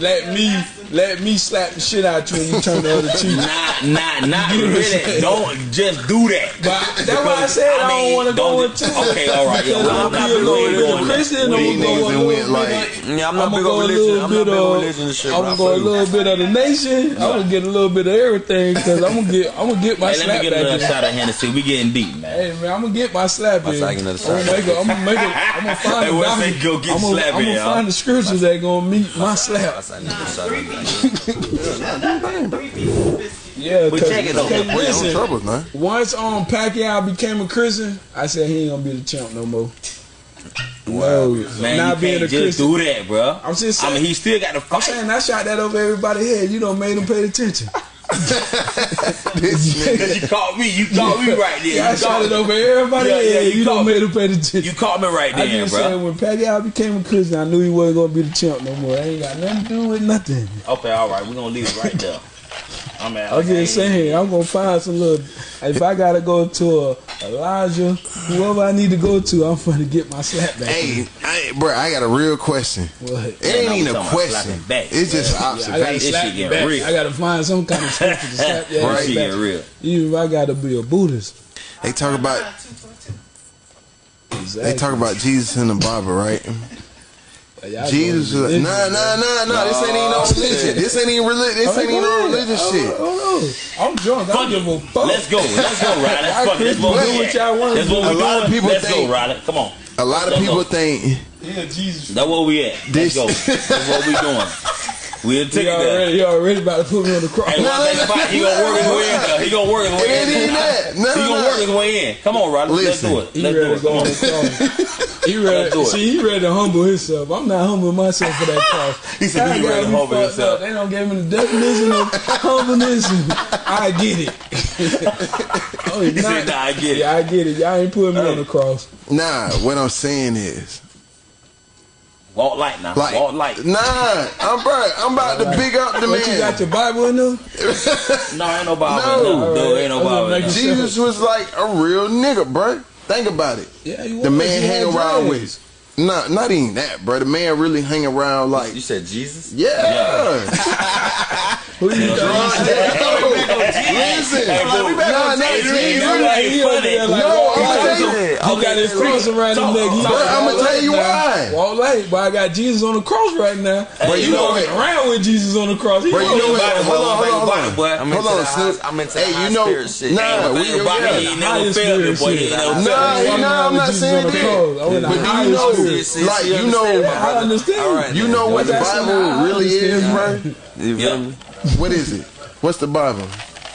E: let me let me slap the shit out you and you turn the other cheek.
B: Not, not, not
E: You know what I'm
B: really. Don't just do that.
E: But that's why I said I, don't want to go
B: don't
E: into it.
B: Okay, all right. Yeah, well,
E: I'm
B: I'm not
E: a
B: big
E: little
B: on
E: bit of
B: doing
E: Christian. I'm gonna go a little
A: went
E: bit of-
C: Yeah, I'm not big on religion. I'm not big on religion shit.
E: I'm gonna go a little bit of the nation. I'm gonna get a little bit of everything because I'm gonna get I'm gonna get my
B: Hey, let me get another shot of Hennessy. We getting deep, man.
E: Hey man, I'm gonna get my slap in. I'm [LAUGHS] gonna make it. I'm gonna make it. I'm gonna find the
B: what's that? Go get
E: I'm
B: slap
E: I'm gonna find the scriptures that gonna meet my slap.
C: That's another shot of that.
E: Yeah,
B: But check it
A: No
E: listen,
A: troubles, man.
E: once um Pacquiao became a Christian, I said he ain't gonna be the champ no more. No,
B: Man,
E: not being a
B: just
E: Christian.
B: do that, bro.
E: I'm just
B: I mean,
E: saying-
B: he still got to
E: I'm saying I shot that over everybody's head. You don't made them pay attention.
A: This [LAUGHS] nigga.
B: Cause you caught me. You caught me right there.
E: Yeah, I
B: You
E: shot it over everybody.
B: Yeah, yeah, you
E: You, don't
B: caught
E: made them pay attention.
B: You caught me right
E: I
B: there,
E: just
B: bro.
E: said when Pacquiao became a Christian, I knew he wasn't gonna be the champ no more. I ain't got nothing to do with nothing.
B: Okay, all right. We're gonna leave it right there. I'm at.
E: I'm just saying, I'm gonna find some little. If I gotta go to a Elijah, whoever I need to go to, I'm gonna get my slap back.
A: Hey, I, bro, I got a real question.
E: What?
A: It ain't even a question.
B: back.
A: It's just
E: Yeah, I gotta
A: observation.
E: Slap you back.
B: real.
E: I gotta find some kind of scripture to slap [LAUGHS] your
A: Right.
E: ass
B: Shit
E: back.
B: get real.
E: Even if I gotta be a Buddhist.
A: They talk about
D: Two for two.
E: Exactly.
A: they talk about Jesus in the Bible, right?
E: Like, y'all
A: Jesus was
E: going
A: like, nah, nah, nah, nah. This ain't even no religion. This ain't even religion. This ain't even no religious shit.
E: I'm drunk. I
B: Fuck
E: don't give a
B: it.
E: fuck.
B: Let's go. Let's go, Riley. [LAUGHS]
E: Y'all
B: Fuck it. That's what
E: do
B: we
E: what y'all wanna
B: That's what we
A: A lot of
B: doing.
A: people
B: Let's
A: think-
B: go, Riley. Come on.
A: A lot of
B: Let's
A: people
B: go.
A: think
E: Yeah, Jesus.
B: That's what we at. Let's
A: This-
B: go. That's what we doing. [LAUGHS] We'll take
E: He
B: it there.
E: already, he already about to put me on the cross.
B: Hey, one thing about he gonna work his way in. though. He gonna work his
A: it
B: way
A: ain't
B: in.
A: even that. No,
B: He gonna work his way in. Come on, Riley. Let's do it.
E: He
B: Let's
E: ready
B: do
E: to
B: it.
E: go
B: Come
E: on
B: on.
E: the cross. He
B: Let's
E: ready.
B: do it.
E: See, he ready to humble himself. I'm not humbling myself for that cross. [LAUGHS]
B: He said
E: Y'all
B: he ready to humble himself.
E: up. They don't give him the definition of [LAUGHS] humbleness. I get it. [LAUGHS] oh,
B: He said, nah, I get it.
E: Yeah, I get it. Y'all ain't putting me on the cross.
A: Nah, what I'm saying is,
B: Walk light now.
A: like,
B: Walk light.
A: nah, I'm bro, I'm about to big up the
E: What you got your Bible in there? [LAUGHS]
B: No, ain't no Bible.
A: No.
B: No, no, ain't no Bible.
E: just making
B: no.
A: Jesus was like a real nigga, bro. Think about it.
E: Yeah, he
A: The man
E: He
A: hang around with. Nah, not even that, bro. The man really hang around like,
C: You said Jesus?
A: yeah.
E: Who you got?
A: Listen,
B: Hey,
A: nah, not Jesus.
B: that's why he
E: He over
B: funny.
E: there like,
A: No, I'm telling you.
E: He got his cross around his neck. He
A: I'ma tell you why.
E: now. Walk light, but I got Jesus on the cross right now.
A: But you
E: walking around with Jesus on the cross. He
A: Bro, you know what? Hold on, hold on, hold on.
B: Boy,
C: I'm
A: Hold
C: into
A: on,
C: the high, I'm into
A: Hey,
C: high
A: you know,
C: spirit shit.
A: nah, we,
B: no Bible,
A: yeah.
B: he ain't never
E: Highest
B: failed boy. He
E: shit.
B: ain't never
A: Nah,
B: failed me.
A: he- nah, I'm not saying that.
E: cross. I went
A: But do you know,
E: spirit.
C: See,
A: like,
C: see,
A: you
C: understand,
A: know,
E: I understand.
C: All right,
A: you
C: then.
A: know what the Bible really is, bro?
E: understand.
C: You feel
B: Yeah.
C: me?
A: What is it? What's the Bible?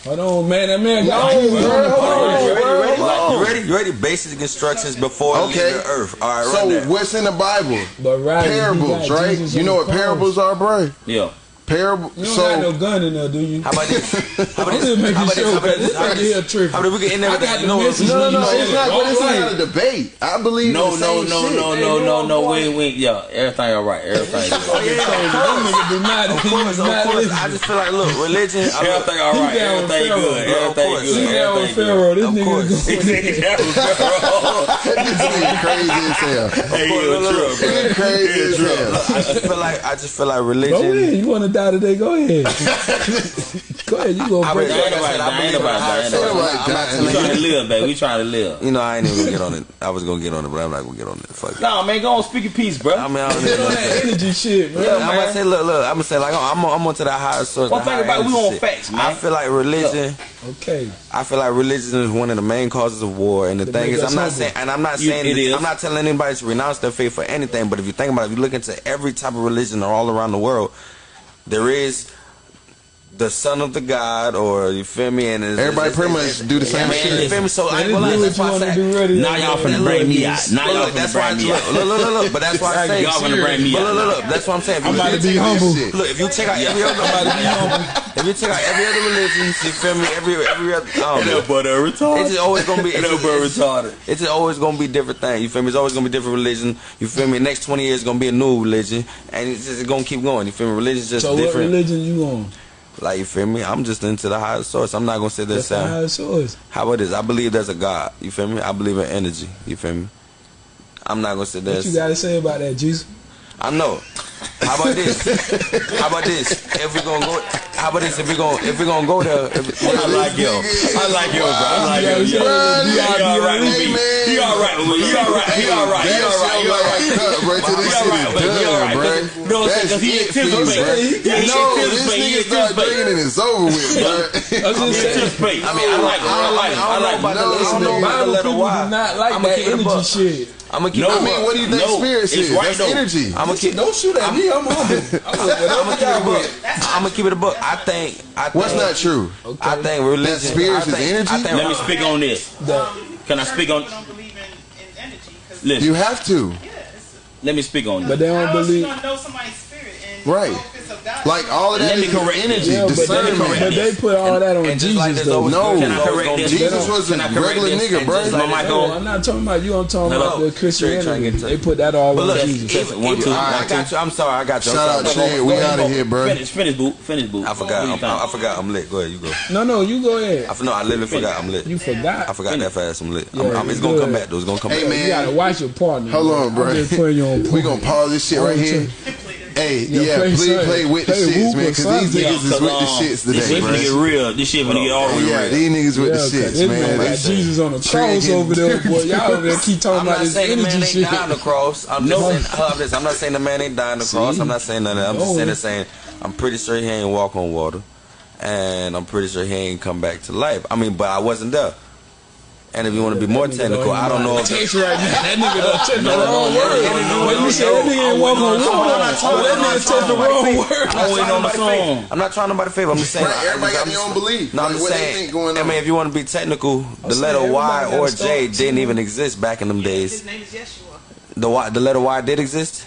E: Hold on, man. That man got
A: No,
E: Jesus on
A: bro, hold
E: cross.
A: on,
C: You ready? You ready?
A: Hold.
C: You ready? You ready? Basic instructions before
A: Okay.
C: leaving the earth. All right,
A: So
C: there.
A: what's in the Bible?
E: But right,
A: Parables, right? You know what parables are, bro?
B: Yeah.
A: Parable.
E: You don't got no
A: So
E: gun in there, do you?
C: How about this? [LAUGHS] How
E: I'm
C: about
E: just
C: this?
E: making
C: How about
E: sure
C: this? How about
E: because
C: this?
E: this
C: How about this?
E: tripping.
C: How about we get in there
E: I
C: with
E: got
C: that?
E: the
C: You know what?
E: message.
A: no, no, no. It's not. But it's not a debate. I believe
B: No, no, no, no, no, no, no. Wait, wait. Yeah, everything all right. Everything [LAUGHS] oh, good.
C: Oh, yeah, of
E: Them do not.
C: Of course, of course. I just feel like, look, religion.
B: Everything all right.
E: He down with
B: Everything good. Everything
C: course.
E: He
B: good.
E: with
B: Everything good.
E: Pharaoh. This nigga
C: course.
E: going [LAUGHS] in.
A: This nigga crazy as hell.
B: Hey, you
C: Look, look,
B: a
C: look.
B: trip, bro.
A: Crazy as hell.
C: I just feel like I just feel like
E: Go
C: religion.
E: You want to die today? Go ahead. [LAUGHS] go ahead. You gonna
C: I
E: break
B: Ain't
C: like I said, I
B: ain't
C: in
B: nobody
C: higher
B: dying,
C: source.
A: ain't nobody
C: I'm not
B: We trying to live, baby. We trying to live.
C: You know, I ain't even gonna get on it. I was gonna get on it, but I'm not gonna get on it. Fuck it.
B: No, man, go on, speak your piece, bro.
C: I mean, I [LAUGHS] don't
E: Get on
C: know.
E: that energy shit, man.
C: Yeah, I'm gonna say, look, look. I'm gonna say, like, I'm, I'm onto that higher source.
B: One thing about it, we on facts, man.
C: I feel like religion.
E: Okay.
C: I feel like religion is one of the main causes of war. And the
E: To
C: thing is, I'm not
E: humble.
C: saying, and I'm not
B: You-
C: saying. I'm not telling anybody to renounce their faith for anything. But if you think about it, if you look into every type of religion all around the world, there is the son of the god, or you feel me? And it's,
A: Everybody
C: it's-
A: pretty
C: it's-
A: much do the same
C: man,
A: shit.
C: You feel me? So I
E: Man,
C: ain't
E: this
C: gonna lie, that's why I
E: want
C: say.
E: to do ready.
B: Now y'all finna bring me out. Now y'all
C: that's
B: finna
C: why I
B: bring me
C: look,
B: out.
C: look, look, look, look, but that's [LAUGHS] why I say,
B: Y'all finna bring me out.
C: look, look, look. that's what I'm saying.
E: I'm about to be humble.
C: Look, if you check out every other, [LAUGHS] if you check out every other religion, you feel me? Every every other, um,
B: but a retarded.
C: it's just always gonna be. It's,
B: That
C: just, it's,
B: retarded.
C: it's just always gonna be different things. You feel me? It's always gonna be different religion. You feel me? Next twenty years gonna be a new religion, and it's just gonna keep going. You feel me? Religion's just
E: So what religion you on?
C: Like you feel me? I'm just into the higher source. I'm not gonna sit there
E: That's the source.
C: how about this? I believe there's a God. You feel me? I believe in energy. You feel me? I'm not gonna sit there.
E: What you got to say about that, Jesus?
C: I know. How about this? How about this? If we gonna go, how about this? If we gonna if we gonna go there, if,
B: I like yo. I like yo, bro. I like yo. Yo. He all right with me.
A: man.
B: He all right with me. He all right. He all right. He all right.
A: shit
B: He all right.
A: like cut, bro. Till this
B: He
A: shit
B: all right,
A: is
B: he all
A: done,
B: right.
A: bro.
B: Cause- you know what I'm saying?
A: That's
B: 'Cause he
A: it for
B: anticipates. He- he
A: No, this
B: anticipates. He
A: nigga start
B: anticipates.
A: drinking and it's over with, bro.
E: I was
B: He
E: just saying.
B: anticipates. I mean, I like it. I like it. I like
C: about
B: it.
C: to
A: No,
C: listen
A: no,
C: to
E: Bible
C: let
E: people do not like that
C: keep it a
E: energy shit.
C: I'm gonna keep.
B: No,
C: it
A: I
C: a
A: mean, what do you think
B: No,
A: spirit
B: it's
A: is?
B: right,
A: That's
B: though.
A: energy.
C: I'm gonna keep.
E: Don't shoot at me. I'm humble. I'm with
C: I'm
E: whatever
C: gonna keep it a
E: y'all
C: book. I'm gonna keep it a book. I think. I think.
A: What's not true?
C: I think religion.
A: spirits
C: I
A: is
C: think,
A: energy?
C: I think,
B: Let me speak on this.
E: That-
B: Can I speak on?
D: People don't believe in, in energy. 'cause-
B: Listen.
A: You have to.
D: yeah, it's-
B: Let me speak on
E: But they don't
D: How else you
E: believe.
D: gonna know somebody's spirit and
A: Right. Like all of that
B: Let me
A: is
B: correct
A: energy,
E: Yeah, but they,
A: discernment.
E: but they put all that on
C: And just like
E: Jesus
C: there's
E: though.
A: No,
C: there's always
B: correct this?
A: Jesus was a
B: Can I correct
A: regular
B: this?
A: nigga, bro.
B: like my Michael.
E: I'm not talking about you. I'm talking
C: Hello.
E: about the
C: Trey trying to
E: Christianity.
C: get to-
E: They put that all
C: But
E: on
C: look,
E: Jesus.
C: even,
B: One,
C: even-
B: two,
C: I
B: one,
C: got
B: two.
C: you. I'm sorry. I got you. I'm
A: Shout
C: sorry.
A: out Chad. We out of here, bro.
B: Finish, finish, boot. Finish, boot.
C: I forgot. I'm. I forgot. I'm lit. Go ahead. You go.
E: No, no, you go ahead.
C: I, f- no, I literally forgot. I'm lit.
E: You forgot.
C: I forgot that fast. I'm lit. I'm,
E: Yeah,
C: it's gonna come back. though. It's gonna come back.
A: Hey,
C: back.
A: man.
E: You gotta watch your partner.
A: Hold on, bro.
E: I'm just putting you on [LAUGHS]
A: we gonna pause this shit right here. Hey,
E: Yeah,
A: yeah,
E: play
A: please play with the shits,
E: Whoop
A: man, because these
E: something.
A: niggas is with the shits today, um,
B: This
A: today,
B: shit finna get
A: bro.
B: real. This shit finna get all the way
A: Yeah, these niggas with
E: Yeah,
A: the
E: 'cause
A: shits, man.
E: man got Jesus on the cross
A: Tricking.
E: over there, boy. [LAUGHS] Y'all over there keep talking
C: I'm
E: about
C: not
E: this
C: saying the man
E: energy
C: ain't
E: shit.
C: dying on the cross. I'm just saying, hold up, this. I'm not saying the man ain't dying on the cross. I'm not saying none of that. I'm just saying, that saying I'm pretty sure he ain't walk on water, and I'm pretty sure he ain't come back to life. I mean, but I wasn't there. And if you want to be more technical, I don't know if
E: Text right now. That nigga done took the
C: No, no,
E: wrong word. When you said that nigga ain't walk on water,
C: I'm not trying-
E: but that nigga took the wrong word.
C: favor.
B: I'm waiting on the song.
C: I'm not trying nobody favor. I'm just saying.
A: Everybody
C: I'm
A: got
C: just-
A: their own belief.
C: No, I'm just saying. I mean, if you want to be technical, the letter Y or
E: a
C: J
E: story.
C: didn't even exist back in them days.
D: His name is Yeshua.
C: The Y, the letter Y did exist.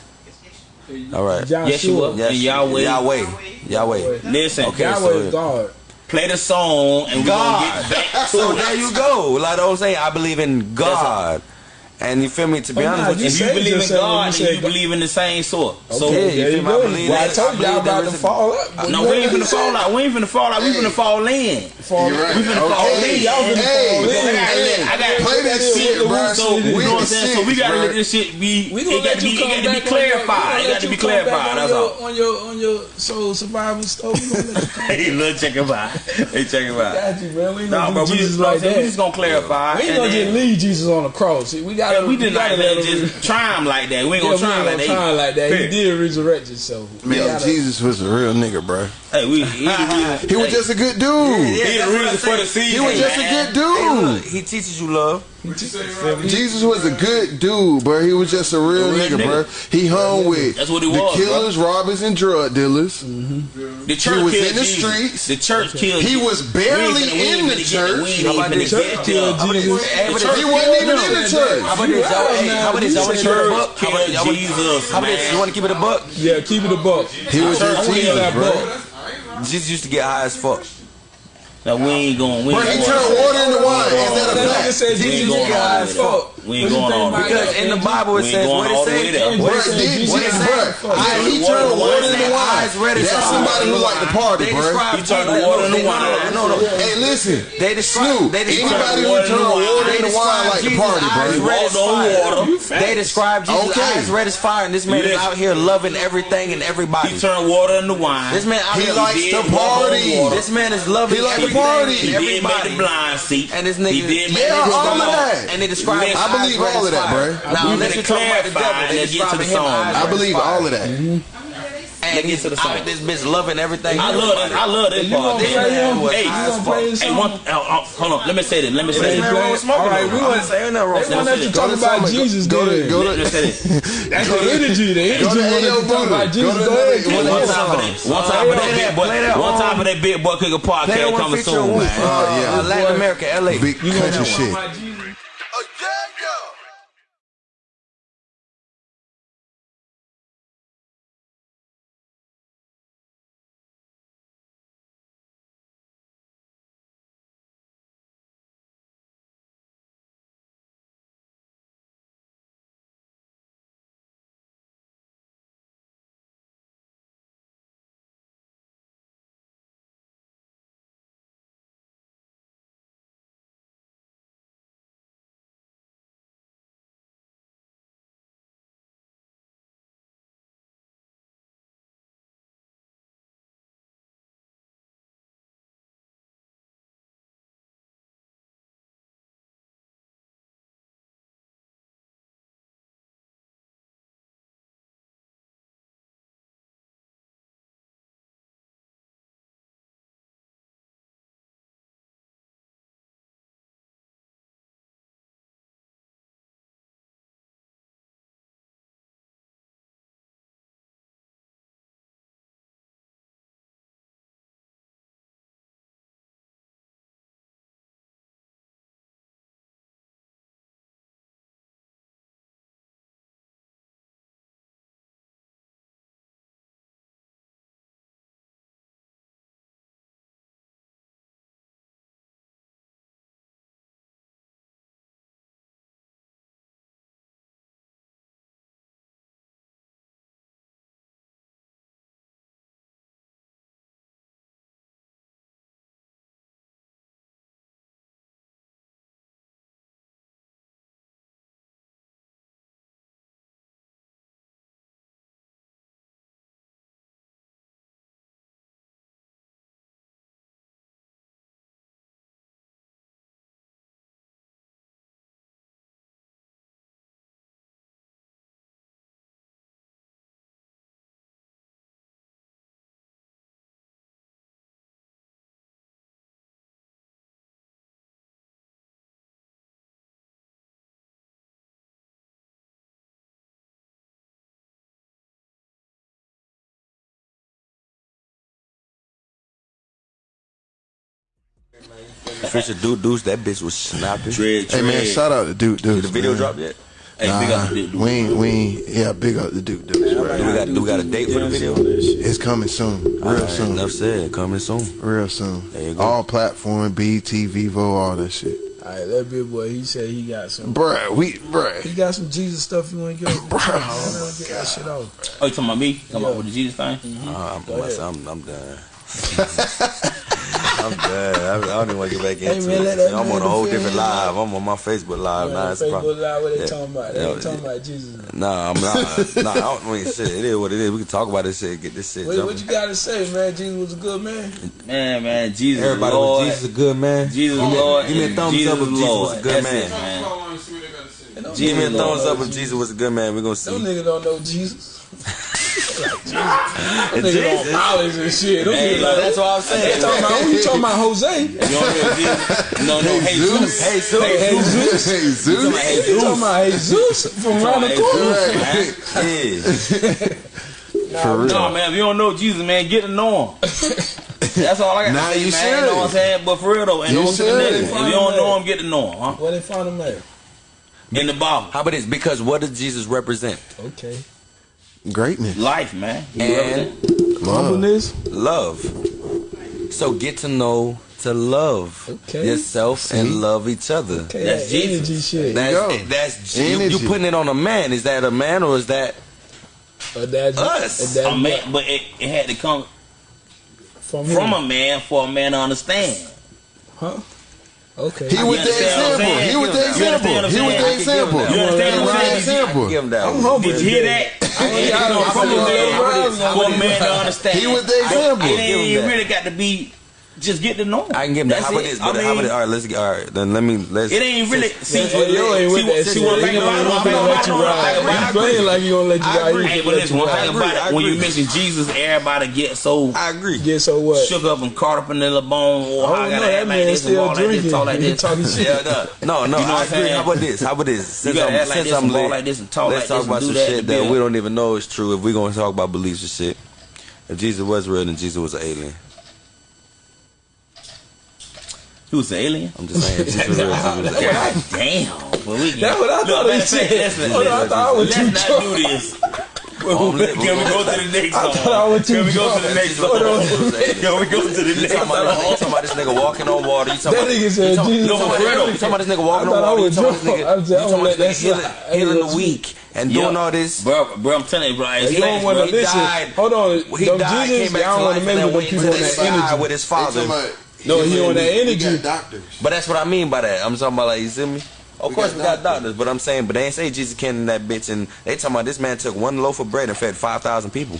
C: All right.
E: Joshua.
B: Yeshua. And Yahweh.
C: Yahweh. Yahweh.
B: Listen,
C: Okay,
E: Yahweh
C: so-
E: is God.
B: Play the song and we're
C: God.
B: gonna get back
C: So
B: to
C: there you go. Like I'm saying, I believe in God. And you feel me? To be oh,
E: But
C: honest
E: nah,
C: with
E: you
C: you,
B: If you believe in
E: just said when
B: God,
E: you
B: then you
E: God-
B: believe in the same sort. So
E: Okay,
C: yeah, you feel me? I believe
E: Well, I told y'all about to fall up. boy.
B: no,
E: You
B: we ain't finna fall out. We ain't finna fall out. We finna fall in.
E: Fall
A: You're right.
B: We finna fall
A: Okay.
B: in.
E: Y'all finna fall in.
A: hey,
B: I got-
A: play that shit, bro.
B: So you know what I'm saying? So we gotta let this shit be.
E: We
B: It got to
E: you
B: be. It got to be clarified. It got to be clarified. That's all.
E: On your on your soul survival stuff. We gonna let you come [LAUGHS]
B: Hey, look, check him out. Hey, check him out.
E: Got you, man. We ain't
B: Nah,
E: gonna
B: bro,
E: do
B: we
E: Jesus
B: just,
E: like
B: we just gonna clarify.
E: We ain't
B: and
E: gonna just leave Jesus on the cross. We gotta.
B: Yeah, we did not
E: let
B: let
E: him-
B: just try him like that. We ain't gonna
E: we
B: try him
E: ain't
B: like
E: gonna try him
B: that.
E: like that. He did resurrect himself.
A: Man,
E: gotta-
A: Jesus was a real nigga, bro.
B: Hey, we. He, he, [LAUGHS]
A: He was just a good dude.
B: he the reason for the season.
A: He was just a
B: man.
A: good
C: Hey, look,
A: dude.
C: he teaches you love.
A: Jesus was a good dude, bro. He was just a real,
B: A real
A: nigga,
B: nigga.
A: bro. He hung with
B: That's what he
A: the
B: was,
A: killers, robbers, and drug dealers. Mm-hmm.
B: The church
A: was in the
B: Jesus.
A: streets.
B: The church killed.
A: He was barely
B: We ain't finna- we ain't
A: in the
B: finna get-
A: church.
B: We ain't
C: How about
B: even
C: this?
B: finna
E: Church
B: get
E: killed
B: there.
E: Jesus.
C: Hey, but
B: church
A: He wasn't even
E: killed
A: in the
E: him.
A: church.
C: How about this? Y'all, hey, how about this? Y'all want to keep it a buck? How about, y'all want,
B: Jesus,
C: how about this? You want to keep it a buck?
E: Yeah, keep it a buck.
A: He was
E: Church
A: just
E: killed
A: Jesus,
E: that
A: bro.
E: buck.
C: Jesus used to get high as fuck.
B: Now we ain't going. We
A: Bro,
B: ain't
A: he
B: going.
A: turned water into wine. Is that a
E: That nigga
A: fact?
E: said
B: We
E: Jesus
B: going
E: got
B: all
E: high
B: the
E: as
B: way
E: fuck.
B: There. We ain't going all the way
C: Because in the? Bible it says, what it says? What it says?
A: did
C: What it
A: Jesus,
C: says?
A: bro? He turned water into wine. That's somebody who like to party, bro.
B: He turned
C: Jesus-
B: water into
C: no, no,
B: wine.
C: No, no, no.
A: Hey, listen.
C: They describe.
A: Snoop,
C: They describe
A: anybody who
B: water
A: turn water into wine like to party, bro.
C: red as
B: Walked on water.
C: They describe Jesus'
A: Okay.
C: eyes red as fire, and this man is out here loving everything and everybody.
B: He turned water into wine.
C: This man out here
A: likes
B: did
A: to party.
C: This man is loving
A: He like to party.
B: He did make the blind see.
C: And this nigga,
B: He did make
A: Yeah,
B: the
A: all of
B: blind-
A: that.
C: And they describe his
A: I believe all of that, bro.
C: Now
B: We
C: let's
B: finna
C: about the
B: clarify
C: devil. They
B: and get to the song.
A: I believe all of that.
C: And
B: Let's get to the
C: out
B: song.
C: this bitch loving everything.
B: I love that. I love that
E: You
B: part.
E: gonna
B: This
E: play
B: man
E: him?
C: was
B: Hey,
C: high
E: You
C: as
E: gonna play
C: fuck.
E: his
B: hey,
E: song?
B: one, uh, uh, hold on. Let me say this. Let me say
E: Hey,
B: this.
C: Man, wrong with smoking
E: All right,
C: though.
E: we
C: I'm
E: want-
C: just saying that wrong.
E: They want us to
A: Go
E: talk
A: to
E: about
A: Summer.
E: Jesus
A: Go to
E: then.
A: go
B: Let me
A: to
B: say this. [LAUGHS]
E: That's the energy. The energy
A: Go to
E: want us
A: Ayo
E: to talk
A: Buddha.
E: about
A: Go
E: Jesus.
A: to
E: Go
A: another-
E: ahead.
A: one
E: Keep
A: of
B: One
E: it.
A: his
B: time for
A: songs.
B: that. One time for
C: play
B: that
C: that,
B: big boy.
C: play that
B: One
C: on-
B: time for that big boy cooking
C: Play that
B: podcast
C: one
B: coming
C: featuring
B: soon,
C: Whoop.
B: man.
A: Oh, yeah.
C: Latin America, LA.
A: big country shit.
C: Fisher Dude Deuce, that bitch was snapping.
B: Dread,
A: Hey, man, shout out to Dude Deuce.
C: The video
A: man.
C: dropped yet?
B: Hey, nah, big up
A: we ain't, we ain't, yeah, big up to dude, Deuce,
C: we got, we got a date for the video?
A: It's coming soon, real soon,
C: Enough said. Coming soon.
A: real soon.
C: There you go.
A: All platform, BT, Vevo, all that shit.
E: Alright, that big boy, he said he got some.
A: Bruh, we, bruh,
E: He got some Jesus stuff you want to get.
A: Bro,
E: get that shit off.
B: Oh, you talking about me? Come up with the Jesus thing?
C: Uh, I'm, I'm, I'm done. [LAUGHS] [LAUGHS] I'm done. I, don't even want to get back into hey,
E: man,
C: it. I'm on a whole different live. I'm on my Facebook live
E: man,
C: now. It's
E: Facebook live, what they
C: yeah.
E: talking about? They
C: yeah,
E: talking about Jesus.
C: Nah, I'm not. nah, I don't I mean shit. It is what it is. We can talk about this shit. Get this shit.
E: Wait, what you gotta say, man? Jesus was a good man.
B: Man, man, Jesus.
C: Everybody
B: Lord.
C: was Jesus a good man.
B: Jesus Lord.
C: Give me a thumbs
B: Jesus
C: up if Jesus was a good
B: That's
C: man.
B: It, man.
C: Give me a thumbs up if Jesus was a good man. We're gonna see.
E: Those niggas don't know Jesus. [LAUGHS]
C: That
E: nigga
C: Jesus.
E: on mileage and shit. Those
B: Hey,
E: like,
C: that's what I'm saying.
E: talking about who you talking about Jose?
B: No, no, hey, Zeus.
C: Hey, Zeus.
E: Hey, Zeus.
A: Hey, Zeus.
B: Hey,
E: You talking about Jesus from around the corner?
B: Hey, man.
C: Yeah.
A: For real.
B: No, man, if you don't know Jesus, man, get to know him. That's all I got
A: Nah,
B: to say,
A: you
B: man. know what I'm saying? But for real, though, and
A: You
B: don't
A: should.
B: If you don't know him, get to know him, huh?
E: Where they find him at?
B: In the Bible.
C: How about this? Because what does Jesus represent?
E: Okay
A: greatness,
B: life, man,
C: and
E: humbleness,
C: love. So get to know to love
E: okay.
C: yourself
A: See?
C: and love each other.
E: Okay.
B: That's
E: that
B: Jesus.
E: Shit.
C: That's, that's you, you putting it on a man. Is that a man or is that us?
B: A man, but it, it, had to come
E: from,
B: from a man for a man to understand.
E: Huh? Okay.
A: He was the example. He was the example. He was the example.
B: You understand what I'm saying?
E: I'm humble.
B: Did you hear that? For a man to understand.
A: He was the example.
C: I,
B: I
C: you
B: really got to be just get to know him.
C: I can give him.
B: That's
C: how about this?
B: I
C: mean, how about this? All right, let's get. All right, then let me. Let's.
B: It ain't really. See,
E: yeah, see, you ain't with that shit.
B: One thing about
E: it, gonna let you ride. You playing like you gonna let you ride.
B: Hey, but listen, one thing about it, when you mention Jesus, everybody get so.
C: I agree.
E: Get so what?
B: Shook up and caught up in the bone.
E: Oh,
B: oh
E: no, that man
B: act like this and all like this.
E: Talking [LAUGHS] shit.
C: No, no, I agree. How about this? How about this? Since I'm, since I'm lit,
B: like this and talk
C: let's talk about some shit that we don't even know is true. If we're gonna talk about beliefs and shit, if Jesus was real, then Jesus was an alien.
B: Was an alien?
C: I'm just saying. Just real, [LAUGHS] just real.
B: God damn. Well, we can,
E: that's what I thought.
B: Look,
E: that's what I thought.
B: Let's,
E: let's
B: not do this.
C: Oh, [LAUGHS]
B: can we go to the next song? Can we go to the next song? Can we go to the next
C: song? You talking about this nigga walking on water? You talking about this nigga walking on water? You talking about this nigga healing the weak? and doing all this.
B: Bro, bro, I'm telling you, bro. It's
E: you don't want to listen.
C: Died,
E: Hold on.
C: He
E: Them
C: died,
E: Jesus,
C: came back to life, and then went to the sky with his father.
E: No, he, on that energy.
A: doctors.
C: But that's what I mean by that. I'm talking about like you see me. Of
A: we
C: course
A: got
C: we got
A: doctors,
C: but I'm saying, but they ain't say Jesus came in that bitch, and they talking about this man took one loaf of bread and fed five thousand people.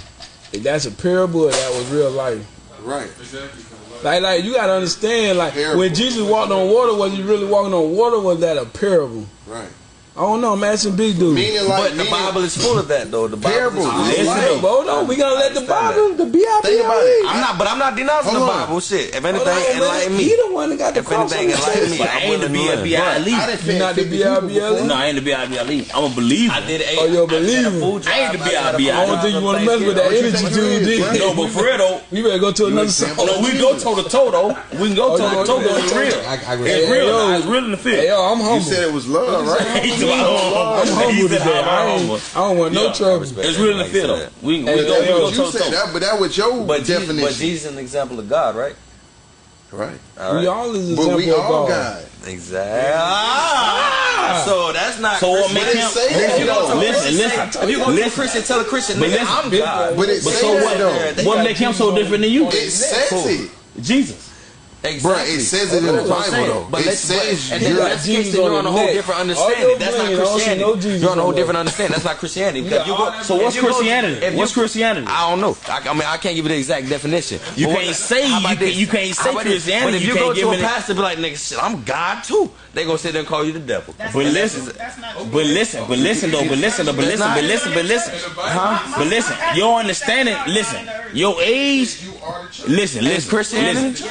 E: That's a parable. That was real life.
A: Right. Exactly.
E: Like, like you gotta understand, like
A: parable.
E: when Jesus walked on water, was he really walking on water? was that a parable?
A: Right.
E: I don't know. I'm asking Big Dude.
A: Meaning like,
C: but the Bible is full of that, though. The Bible.
A: Parables. Listen,
E: like, hold on. We gonna let the Bible,
A: that. the B.I.B.L.E.
C: I'm not, but I'm not denouncing the Bible. Shit. If anything, enlighten me.
E: He the one that got the
C: if
E: cross. If
C: anything, enlighten me.
B: I ain't the
A: B.I.B.L.E.
B: elite.
E: You not the B.I.B.L.E.
B: No, I ain't the B.I.B. elite. I'm a believer.
C: I did eight.
E: Oh, you're a believer.
B: I ain't the B.I.B.
E: I don't think you want to mess with that energy,
A: dude.
B: No, but for real though,
E: we better go to another song.
B: No, we go toe to toe though. We can go
E: oh,
B: toe to toe. It's real. It's real It's real in the field.
E: Yo, I'm humble.
A: You said it was love, right?
E: I'm humble. Today. I, don't want no
B: yeah.
E: trouble.
B: It's real in the field. We, we, go, we go,
A: you
B: toe,
A: said that, but that was your
C: but
A: definition.
C: But Jesus an example of God, right?
A: Right.
C: All right.
E: We all is example
A: but we
E: all of God.
C: Exactly. Ah! So that's not.
B: So what
A: makes
B: him?
A: Say
C: if you go to
B: listen, listen.
C: If you go to a Christian, tell a Christian,
B: but listen,
C: I'm God.
A: But, it
B: but so what? What makes him so different than you?
A: It's.
B: Jesus.
A: Exactly. Bruh, it says it in the Bible though.
C: But
A: it says
C: but,
A: you're,
C: that's case, you're
E: on
C: a whole different understanding. That's not Christianity. You're on a whole different understanding. That's not Christianity. Because you go,
B: so what's Christianity? What's Christianity?
C: I don't know. I, I mean, I can't give you the exact definition.
B: You can't say you can't say Christianity.
C: But if
B: you
C: go to a pastor, be like, nigga, shit, I'm God too. They gonna sit there and call you the devil.
D: That's but listen,
B: but listen, but listen though, but listen though, but listen, but listen, but listen, huh? But listen, your understanding. Listen, your age. Listen, listen,
C: Christianity,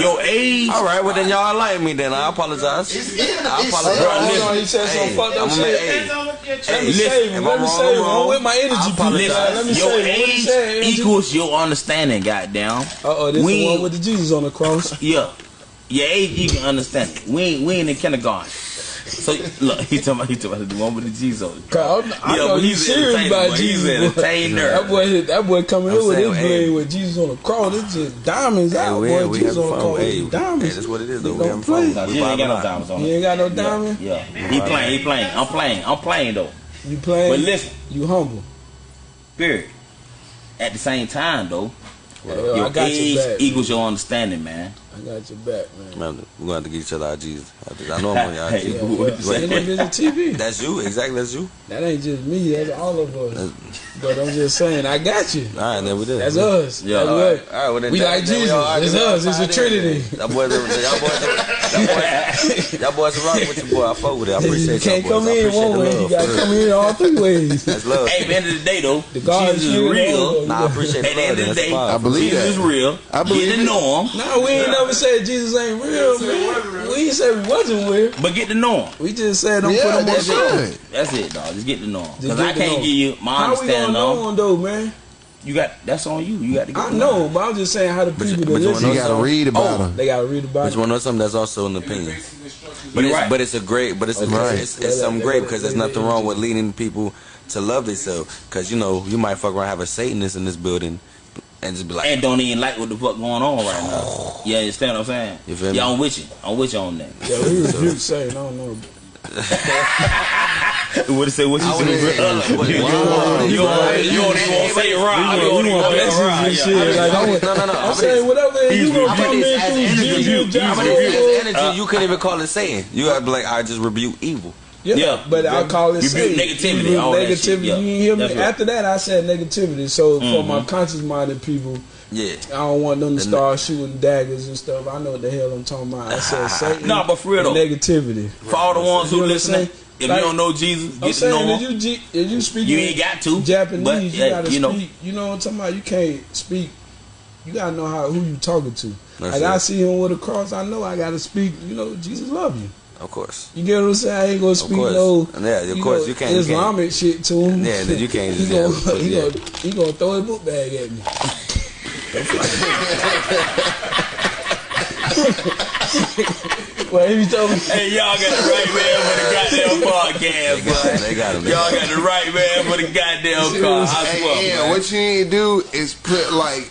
B: Your age.
C: All right, well then y'all like me then. I apologize.
A: It's, it's,
C: I apologize.
E: Bro,
B: listen,
E: on, you said some fucked up shit. Let me save
C: you.
E: Let me save you. I'm with my energy,
C: please.
E: Let me
B: your age
E: say,
B: equals your understanding. Goddamn.
E: Uh oh, this
B: we,
E: the one with the Jesus on the cross. [LAUGHS]
B: Yeah, your age equals understanding. We we ain't in kindergarten. So look, he talking about he talking about the one with the G's on.
E: Cause I'm, I
B: Yeah,
E: know he's
B: he's
E: serious about
B: boy.
E: Jesus.
B: an entertainer.
E: That boy, that boy coming
C: I'm
E: in with his
C: hey.
E: blade with Jesus on the cross. It's just diamonds
C: Hey,
E: out,
C: we,
E: boy. Jesus on the
C: fun.
E: cross.
C: Hey,
E: diamonds.
C: hey, that's what it is. Though. We
E: don't play.
C: fun.
B: No, you ain't got no diamonds on
E: You ain't got no
B: Yeah,
E: diamond.
B: yeah. He playing, he playing. I'm playing. I'm playing though.
E: You playing?
B: But listen,
E: you humble.
B: period. At the same time though,
E: Yo,
B: your
E: I got
B: age
E: your back.
B: equals your understanding, man.
E: I got your back, man.
C: Man, we're gonna have to get each other our Jesus. I know I'm on your [LAUGHS]
B: Hey,
C: Jesus.
E: Yeah,
B: what you say?
E: Ain't no TV. [LAUGHS]
C: That's you, exactly. That's you.
E: That ain't just me. That's all of us.
C: That's-
E: But I'm just saying, I got you.
C: All right, then we did.
E: That's us.
B: Yeah.
E: That's
C: All
E: what-
C: right, all right. Well, then
E: We
C: that-
E: like
C: then
E: Jesus.
C: all argue
E: It's us. It's a trinity.
C: days. Y'all boys, y'all boys, y'all boys, y'all boys are rocking with your boy. I fuck with it. I appreciate
E: you can't
C: y'all boys.
E: come in one way. You gotta come in all three ways.
C: That's love.
B: Hey, at the end of the day though,
E: The God
B: Jesus is
E: is
B: real.
C: Nah, I appreciate
B: At
C: the
B: the end
C: love.
B: of the day.
A: I believe
B: Jesus
A: that.
B: is real.
A: I believe
B: get to
A: it.
B: know him,
E: No, we ain't never said Jesus ain't real, man. We ain't said we wasn't real.
B: but get to know him.
E: We just said don't
A: Yeah,
E: put him on
A: that's
E: show.
B: That's it, dog. Just get to know him. Because I can't
E: him.
B: give you my
E: How we gonna
B: understanding
E: know him though, man?
B: You got that's on you. You got to get
E: I
B: to
E: know, but I'm just saying how the people
C: but
E: that
C: you.
A: You gotta read about
E: oh,
A: him.
E: they gotta read about
C: But
E: it.
C: you want to know something that's also an opinion. But it's,
B: right.
C: but it's a great, but it's, a,
A: Right.
C: it's, it's something great because there's nothing wrong with leading people to love themselves. Because you know you might fuck around have a Satanist in this building and just be like,
B: and don't even like what the fuck going on right now. Yeah you understand what I'm saying?
C: You feel me?
B: Yeah, I'm with you. I'm with you on that.
E: Yeah, we rebuke Satan. I don't know. [LAUGHS]
B: What it say? What you
C: I
B: say?
C: say, uh, what-
B: You
C: wow.
B: don't you don't- you even want to say it right. You don't even
E: want
B: want to say
E: blessings
B: it right.
E: and
B: Yeah.
E: shit. Like, I'm,
C: No, no, no.
E: I'm saying whatever. You gonna
C: I
E: come
C: mean,
E: in
C: it's as
E: through
C: energy.
E: Jesus,
C: You-
E: John
C: but if it's
E: Paul.
C: energy, you couldn't even call it Satan. You gotta be like, I just rebuke evil.
E: Yeah,
B: Yeah.
E: but I call it
B: Rebuke negativity,
E: Rebuke
B: all that shit,
E: negativity. You hear me.
B: Right.
E: After that, I said negativity. So for
B: Mhm.
E: my conscious-minded people,
C: Yeah.
E: I don't want them to start shooting daggers and stuff. I know what the hell I'm talking about. I said [LAUGHS] Satan.
B: No, but for real though.
E: negativity.
B: For all the ones who
E: know
B: listening, if
E: Like,
B: you don't know Jesus,
E: I'm
B: get to
E: saying
B: know
E: if
B: him.
E: you if you speak
B: You ain't got to.
E: Japanese,
B: but,
E: you gotta
B: you know,
E: speak. You know what I'm talking about? You can't speak. You gotta know how who you talking to.
C: That's
E: like
C: it.
E: I see him with a cross, I know I gotta speak. You know, Jesus love you.
C: Of course.
E: You get what I'm saying? I ain't gonna speak
C: course.
E: no.
C: Yeah, of course,
E: know,
C: you can't- you can't.
E: Islamic shit to him.
C: Yeah, then you can't [LAUGHS]
E: he
C: just-
E: gonna,
C: yeah,
E: he
C: yeah.
E: gonna he gonna throw his book bag at me. well, if you told me,
B: Hey, y'all got the right man for the goddamn [LAUGHS] podcast,
C: They got him. They got him.
B: Y'all
C: got
B: got the right man for the goddamn car. I
A: Hey, yeah,
B: man.
A: what you need to do is put like,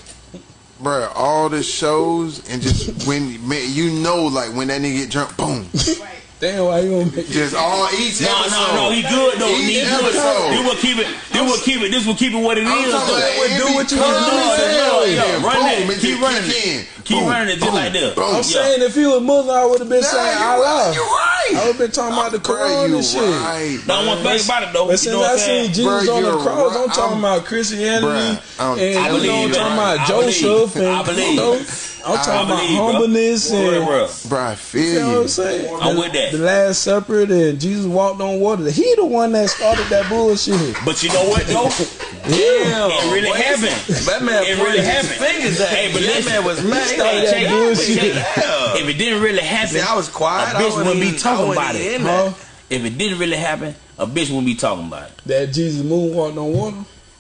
A: bruh, all the shows and just when man, you know, like when that nigga get drunk, boom, [LAUGHS]
E: damn, why you gonna make
A: just all each
B: No,
A: episode.
B: no, no, he good though. He
A: Each
B: good.
A: episode.
B: This will keep it. This will keep it. This will keep it what it
A: I'm
B: is.
A: talking
B: though.
A: about
E: do
A: every
E: what you
A: time
E: wanna do.
A: it's hell,
B: Yeah,
A: yeah,
B: run
A: boom,
B: that.
A: it
B: Keep running it.
A: in.
B: Keep
A: Boom,
B: running it just
A: boom,
B: like that.
A: boom.
E: I'm
B: Yeah.
E: saying if he was Muslim, I would have been
A: Nah,
E: saying
A: you
E: Allah.
A: you right.
E: I would have been talking about the
A: Bruh,
E: Quran
A: you
E: and shit.
A: right,
B: Now one thing about it though,
E: But
B: you
E: since
B: know
E: I seen? Jesus
A: Bruh,
E: on the
A: you're
E: cross, I'm talking about Christianity
A: Bruh, I'm-
E: and
A: I
E: you know I'm talking about
B: I
E: Joseph
B: believe.
E: and
B: I believe.
E: You know I'm talking about
B: believe, bro.
E: humbleness
B: Real,
E: and
B: real.
A: Bruh, I feel
E: you know what. I'm saying.
B: I'm
E: The-
B: with that.
E: The Last Supper and Jesus walked on water. He the one that started that bullshit.
B: But you know what though? [LAUGHS]
C: Damn.
B: It really
C: Boy,
B: happened.
C: That man
B: It really
C: his
B: happened.
C: fingers at
B: Hey, but.
C: That
B: listen.
C: man was mad. He
E: started
C: like,
E: that
B: check
E: bullshit.
B: check it. If it didn't really happen,
C: See, I was quiet.
B: A
C: I
B: bitch
C: wasn't
B: wouldn't be talking about it.
C: in
E: Huh?
B: if it didn't really happen, a bitch wouldn't be talking about it.
E: That Jesus moonwalked on water.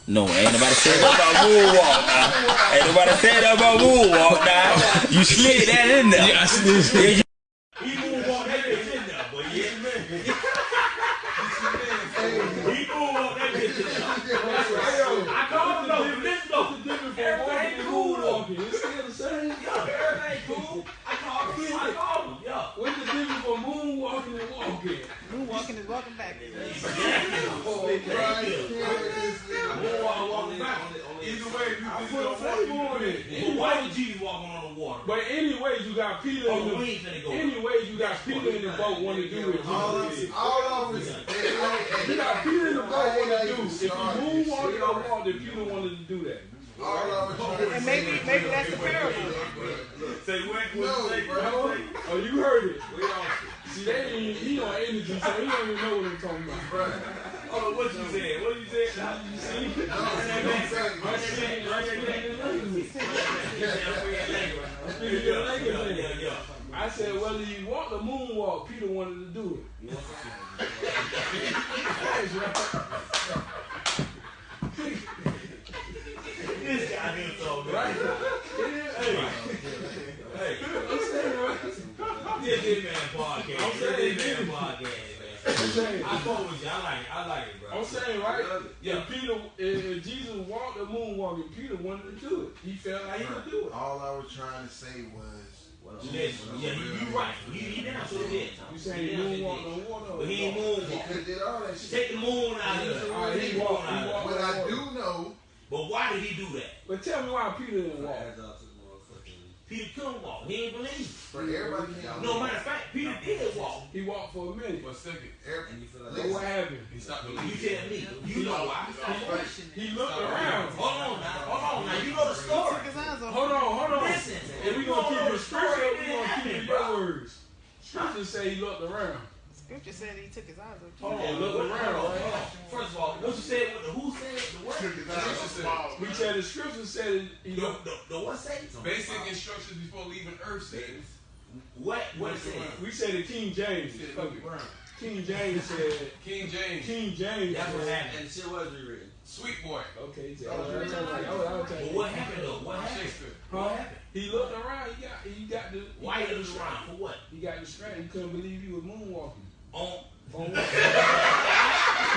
B: No, ain't nobody said that about moonwalk now. Ain't nobody said that about moonwalk now. You slid that in there.
E: Yeah, I see this.
B: Yeah, you- He moonwalked that bitch in there, but yeah, man. He moonwalked that bitch in there. I called him though. Listen though. Everything cool though.
E: It's still the same.
B: Yeah, everything cool. I called him. I called him. Yeah.
E: What's the difference for moonwalking and walking?
D: Moonwalking is walking back.
E: Either way, you I put a flavor on it.
B: But why would Jesus walking on the water?
E: But anyways, you got Peter
B: Oh,
E: in the
B: we ain't go.
E: Anyways, you got Peter in the boat want to do it.
F: All of all of us.
E: You got Peter in the boat want to do. it. If you moonwalk or walk, then Peter wanted to do that.
F: All.
D: And maybe maybe that's the parable.
B: Say what?
F: No, bro.
E: Oh, you heard it. See, they ain't, he on energy, so he don't even know what I'm talking about.
B: Oh, what you said? What you said?
E: I said whether you walk the moonwalk, Peter wanted to do it. That's right.
B: This guy here so good.
E: Right? Yeah, hey. I'm saying, right? saying.
B: I fuck with you. I like it. I like it, bro.
E: I'm saying, right?
B: Yeah.
E: If Peter, if, if Jesus walked the moonwalk, and Peter wanted to do it, he felt like he could do it.
A: All I was trying to say was.
B: Listen, yeah, you, you right. He, he down to the bit.
E: You saying
B: He down to the
E: moonwalk
B: bit.
E: on water?
B: But he ain't
A: He could have did all that shit.
B: Take the moon out of
E: Yeah.
B: here.
E: All right, he
B: the moon
E: walked-
B: out
E: he
B: of
E: walked-
B: here.
A: What I do know,
B: But why did he do that?
E: But tell me why Peter didn't walk.
B: Peter couldn't walk. He ain't believe.
A: for everybody can't.
B: No matter of fact, Peter did walk.
E: He walked for a minute.
I: For a second,
A: Every,
E: But what happened?
I: he stopped
B: You
I: believing.
B: tell me. You know why.
E: He looked around.
B: Hold on now. Hold on now. You know the story.
D: Took his eyes off.
E: Hold on, hold on.
B: Listen.
E: If we
B: You
E: gonna keep
B: know the story,
E: scripture, we gonna keep
B: happen,
E: it
B: bro.
E: your words. Scripture say he looked around.
D: Scripture said he took his eyes off.
E: Hold
B: Hold
E: on,
B: on,
E: look around, right?
B: First of all, what you said with the who said the what?
E: We said the scripture said he
B: The,
E: looked.
B: the, the what say?
I: Basic instructions before leaving Earth says.
B: What what it said?
E: We said the King James.
I: Said
E: Fuck
I: look
E: it.
I: around.
E: King James said. [LAUGHS]
I: King James,
E: King James.
B: That's what happened.
C: And the shit was rewritten.
I: sweet boy,
E: Okay, Jay. I was trying to- I was- I was trying
B: But what happened though? What happened?
I: Shakespeare.
B: What happened?
E: He looked around. He got. He got the.
B: Why
E: got
B: you
E: the
B: around? For what?
E: He got distracted. He couldn't believe he was moonwalking. [LAUGHS]
B: On
E: On what?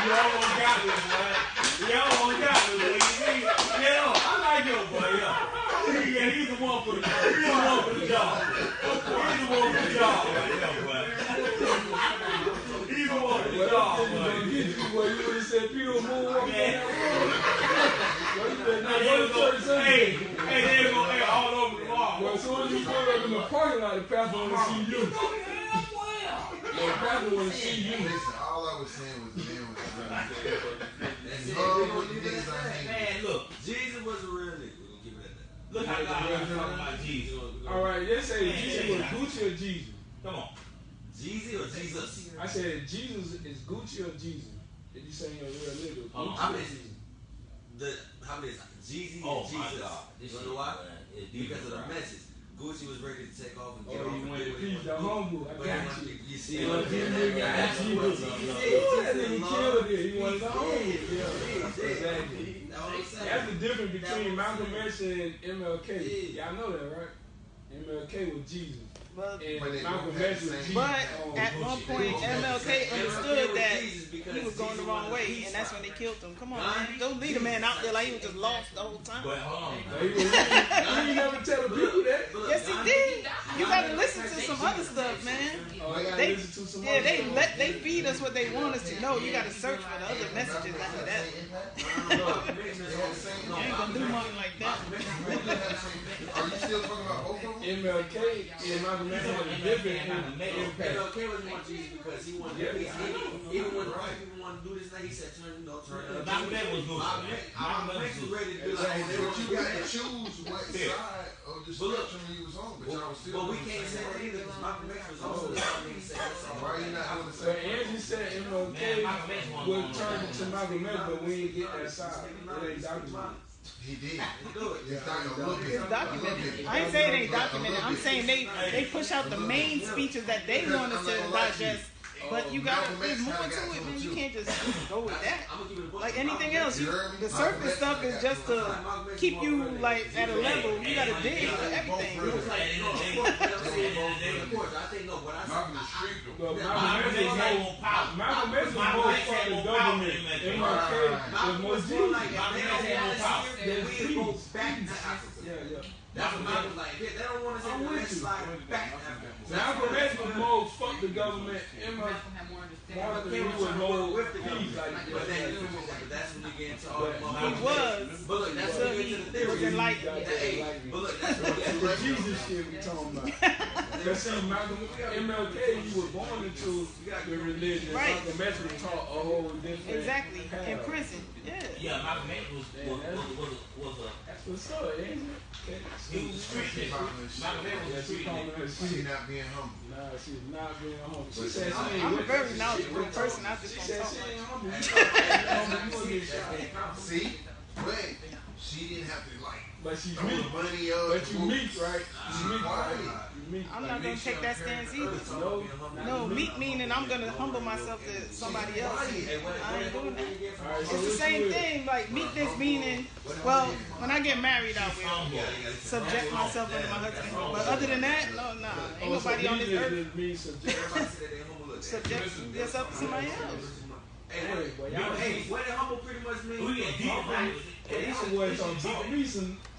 B: You almost got boy. You almost got. See? Yeah, I like your boy, yeah. Yeah, he's the one for the he's the one for the job. He's the one for the job right there, boy. He's the one for the job, boy.
E: you would have said Peter was moonwalking down that road. Well, you better not
B: Hey,
E: go
B: there
E: to
B: we go.
E: church Sunday.
B: Hey, hey, there we go. Hey, all over the wall.
E: Well, as soon as you pull up in the parking lot, the pastor want to see you. The pastor want to see you.
A: listen, all I was saying was the man was running. Love what you niggas are hanging.
B: Man, look,
C: Jesus was a real nigga. We're gonna keep it that.
B: look how God is talking about Jesus.
E: All right, they say Jesus was Gucci or Jesus.
B: Come on.
C: Jeezy or Jesus?
E: I said Jesus is Gucci or Jesus. Did you say you're a real nigga?
B: Hold on.
C: How many? The how many is Jeezy
B: Oh
C: and
B: my
C: Jesus?
B: God.
C: You know why?
B: man,
C: Because of the message. Gucci was ready to take off and
E: Oh,
C: get
E: you
C: off and
E: wanted
C: do what
E: to
C: he
E: please the
C: wanted
E: humble. I got
C: he
E: you.
C: wanted- You see
E: You
C: what
E: wanted
C: I'm
E: to
C: saying?
E: nigga, I got you. Yeah, nigga killed it. He wanted the humble. Yeah, exactly.
C: That's what I'm saying.
E: That's the difference between
C: That's what I'm
E: Malcolm X and MLK. Y'all know that, right? MLK was Jesus.
D: But,
E: And
A: But
E: Malcolm X was Jesus.
D: but
E: Oh,
D: at one point, MLK understood that
C: Jesus because
D: he was going the wrong way, and that's when they killed him. Come on, man. Don't lead a man out there like he was just lost the whole time.
B: But hold on.
E: He you never tell the people that.
D: Yes, he did. You gotta listen to some other stuff, man.
E: Oh, I gotta
D: They,
E: listen to some
D: yeah, they let they feed us what they want us to know. You gotta search for the other messages after that. [LAUGHS] You ain't gonna do nothing like that.
A: Are you still talking about both of them?
E: MLK and Malcolm X had a different impact.
C: MLK was more Jesus because he wanted to peace. Even, even when the white people wanted to do this thing, he said, turn, you know, turn it up.
B: Malcolm X was good,
C: Malcolm
B: man.
C: X-
B: Malcolm
C: Malcolm
B: X
C: X
B: was
C: was ready to do like,
A: But you got to choose what side Oh, of the
C: But look-
A: spectrum you was on, but y'all was still
C: But we can't say that either because Malcolm X was also the same thing he said. that's all.
A: Why you not on the
E: But Angie said MLK
B: Man, Malcolm X wasn't
E: would turn
B: that.
E: to Malcolm X, but we ain't get that side. It ain't documented.
A: He did.
C: Do it.
A: It's not a little bit.
D: It's documented. I ain't saying it ain't documented. I'm saying they they push out the main speeches that they want us to digest. But you gotta, there's more to it, man. You can't just go with [LAUGHS] that.
C: I'm gonna give it a book.
D: Like anything else, you, the surface stuff is just to keep you like at a level. You gotta dig for everything.
C: I think no, what I
I: Malcolm the street
B: Malcolm
E: Malcolm
B: X
E: X was
B: more
E: more,
B: power.
E: Malcolm X was
B: Malcolm
E: more
B: X had
E: for the
B: more power than
E: government.
B: MLK.
E: MLK was more
C: was more
E: Jesus.
C: like
B: Malcolm
C: they
B: X
C: don't
B: had
C: want
B: more power.
C: us here, then we go back to Africa.
E: Yeah, yeah.
C: That's what Malcolm was like. They they don't want us
E: I'm
C: the
E: with
C: next
E: you.
C: slide back to Africa.
E: Malcolm X was more fuck the government. MLK
H: Malcolm more understanding.
E: Martin
C: They was
E: was more
C: with the
E: peace.
C: government.
E: Like,
C: But then, but that's when you get into all the
E: But
D: He was.
C: But look, that's
D: So
C: when you
D: he
C: get to the
D: was
C: theory.
D: enlightened.
C: Hey, but look, that's
E: The Jesus shit we talking about. [LAUGHS] Cause see, Malcolm, MLK, you were born into the religion.
D: Right.
E: Malcolm X was taught a whole different
D: Exactly. In prison. Yeah.
B: Yeah, Malcolm X was was was was, was a
E: That's what's up, ain't it? She's
D: I'm a very knowledgeable person. I just don't talk.
A: See? But she didn't have to like
E: But she's
A: throw
E: meek.
A: money up.
E: But you meek, right? You
A: She
E: meek, right? You.
D: I'm
E: Like,
D: not gonna take that
E: on
D: stance
E: character.
D: either.
E: No,
D: No, meek meaning I'm gonna humble myself to somebody else. I ain't doing that.
E: Alright,
D: It's the same
E: do it.
D: thing. Like meekness meaning, well, when I get married, I will subject myself under my husband. But other than that, no, nah, ain't
E: Oh,
D: nobody on this earth
E: subject-
D: subject [LAUGHS] yourself to somebody else.
E: Hey, boy, y'all-
J: Hey, what the humble pretty much means?
B: We get deep, man.
E: Hey, these boys don't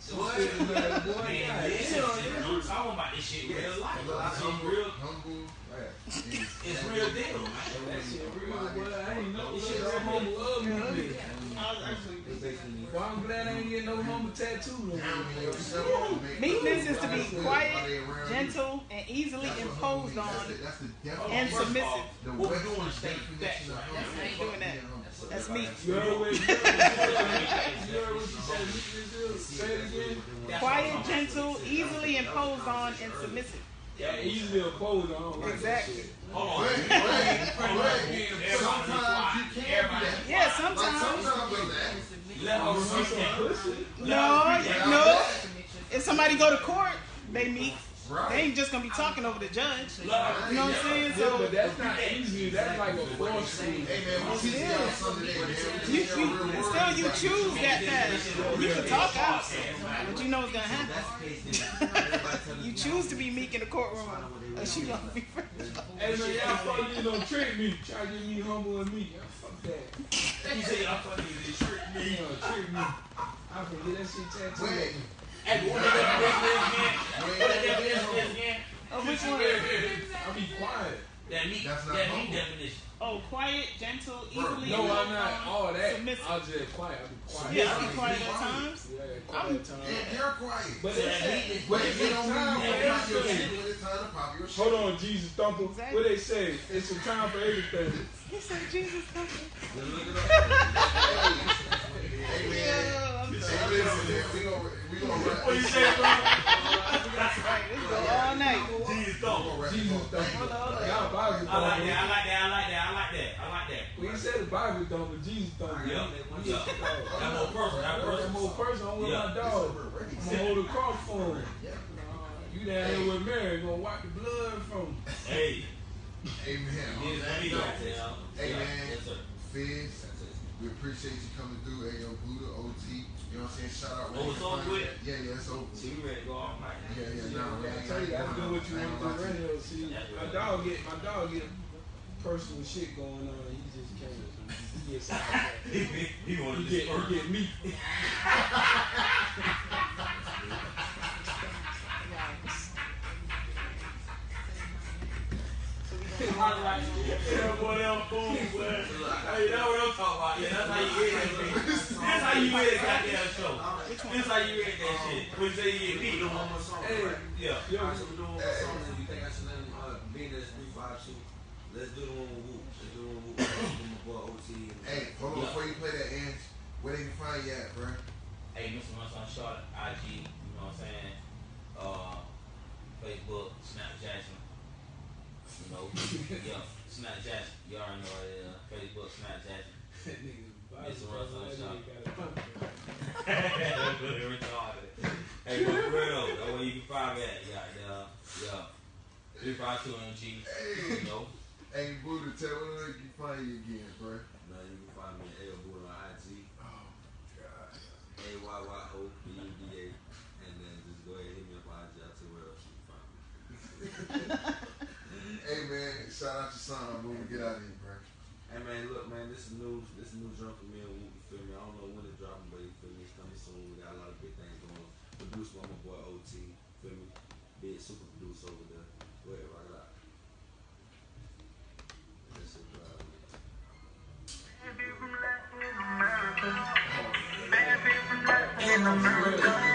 E: talk me some
J: What?
E: shit, man, boy.
B: Man,
E: God,
B: listen,
E: damn,
B: I'm talking about this shit real life. Real.
A: Humble.
B: It's real deal, man.
E: That shit real, boy. I ain't know this shit all humble ugly. nigga. Well, I'm glad I ain't getting no humble tattoo.
D: Meekness is to be quiet, gentle, and easily imposed on, and submissive.
A: The
B: What we
A: Western
B: doing is stay
A: definition of
B: back.
A: humble.
D: I ain't doing that. That's me. [LAUGHS]
E: You heard what you heard what you said, meekness is? Say it again.
D: Quiet, gentle, easily imposed on, and submissive.
E: Yeah, easily imposed I don't like that
D: Exactly.
B: Hold on.
A: But, but, but, sometimes you can do that.
D: Yeah,
A: Like
D: sometimes.
A: sometimes.
B: Let her
E: You some pussy?
D: No, no. If somebody go to court, they meet. They ain't just gonna be talking over the judge. You know what I'm saying?
E: Yeah, but
D: So
E: that's not easy. That's like a force
A: Hey man, we teach y'all something today, man. We
D: you,
A: y'all
D: you still you choose that path. You can talk out, but you know what's gonna happen. [LAUGHS] you choose to be meek in the courtroom, or she gonna be. [LAUGHS]
E: Hey man, y'all fucking you don't trick me. Try to get me humble and meek. Yeah, Fuck that.
B: You say I'm funny, you trick me.
E: You know, trick me. I can get that shit tattooed.
A: Wait,
B: Hey, what the definition is again? What the definition is again?
D: Oh, which one?
E: I be quiet.
B: That meat,
A: That's not
B: that meat definition.
D: Oh, quiet, gentle, easily.
E: No, I'm not all that.
D: Submissive.
E: I'll just quiet. I'll be quiet.
D: Yeah, I be quiet at times.
E: Yeah, quiet time.
A: yeah, you're quiet.
E: But
B: So
E: it's
B: that meat is-
E: but
A: But
E: it's
A: it don't mean
E: time
A: you
E: for
A: don't your shit when it's time to pop your shit.
E: Hold on, Jesus Thumper.
D: Exactly.
E: What they say? It's a time for everything.
D: He said Jesus coming.
A: Hey man,
D: Yeah, I'm
A: hey man, we gonna we gonna wrap
B: What you say, bro?
D: All night.
B: Jesus
A: we
B: don't.
A: gonna wrap
E: Jesus
A: this up.
E: Thumper.
D: Hold on.
E: Y'all Bible
B: I like that, I like that, I like that, I like that, I like that.
E: We ain't said the Bible thumper, Jesus thumper.
B: Yeah, yeah. That more personal, that
E: That
B: personal.
E: more person. I'm with my dog. I'm gonna hold a cross for him. You down here with Mary, gonna wipe the blood from him.
B: Hey,
A: Amen.
B: yes, let me go.
A: Hey
B: Yeah,
A: man,
B: yes, sir.
A: Fizz, we appreciate you coming through. Hey yo, Buddha, OT. You know what I'm saying? Shout out.
B: Oh, it's over with?
A: Yeah, yeah, it's over.
B: See, we ready to go all night.
A: Yeah, yeah, no, we
E: I tell you,
A: got
E: gotta do what you
A: I ain't
E: want
A: gonna
E: to
A: lie to
E: See, my dog get my dog get personal shit going on. He just can't. He gets out of that. [LAUGHS]
B: He, he, he
E: He
B: wanted
E: get,
B: to
E: he get me. [LAUGHS]
B: Yeah. Hey. Yeah, how you that show. This how you that shit. Say you get beat. Yeah.
J: one song and you think I should let him be in this 352. Let's do the one with Whoop. Let's do the one with Whoop. With my boy OT.
A: Hey, hold on before you play that where they can find you at, bro?
B: Hey, Mr. Runson Short, IG, you know what I'm saying? Uh, Facebook, Snapchat. You [LAUGHS] know, yeah, Snapchat. You already know what it uh, is. Facebook, Snapchat.
E: that
B: Mr. Russell
E: That nigga got a pump.
B: That's really retarded. Hey, for real, that way you can find me at. Yeah, yeah, yeah. 352 MG, you know.
A: Hey, Buddha, tell me where they can find you again, bro.
J: Now you can find me at L Boy on IG.
A: Oh, God.
J: A Y Y
A: Shout out to son when we get out of here, bro.
J: Hey man, look man, this is new. This is new jump for me and You feel me? I don't know when it's dropping, but you feel me? It's coming soon. We got a lot of big things going. Produced by my boy OT.
C: Feel me? Big super producer over there. Go ahead, rock it out.
K: Baby, America. Baby, America.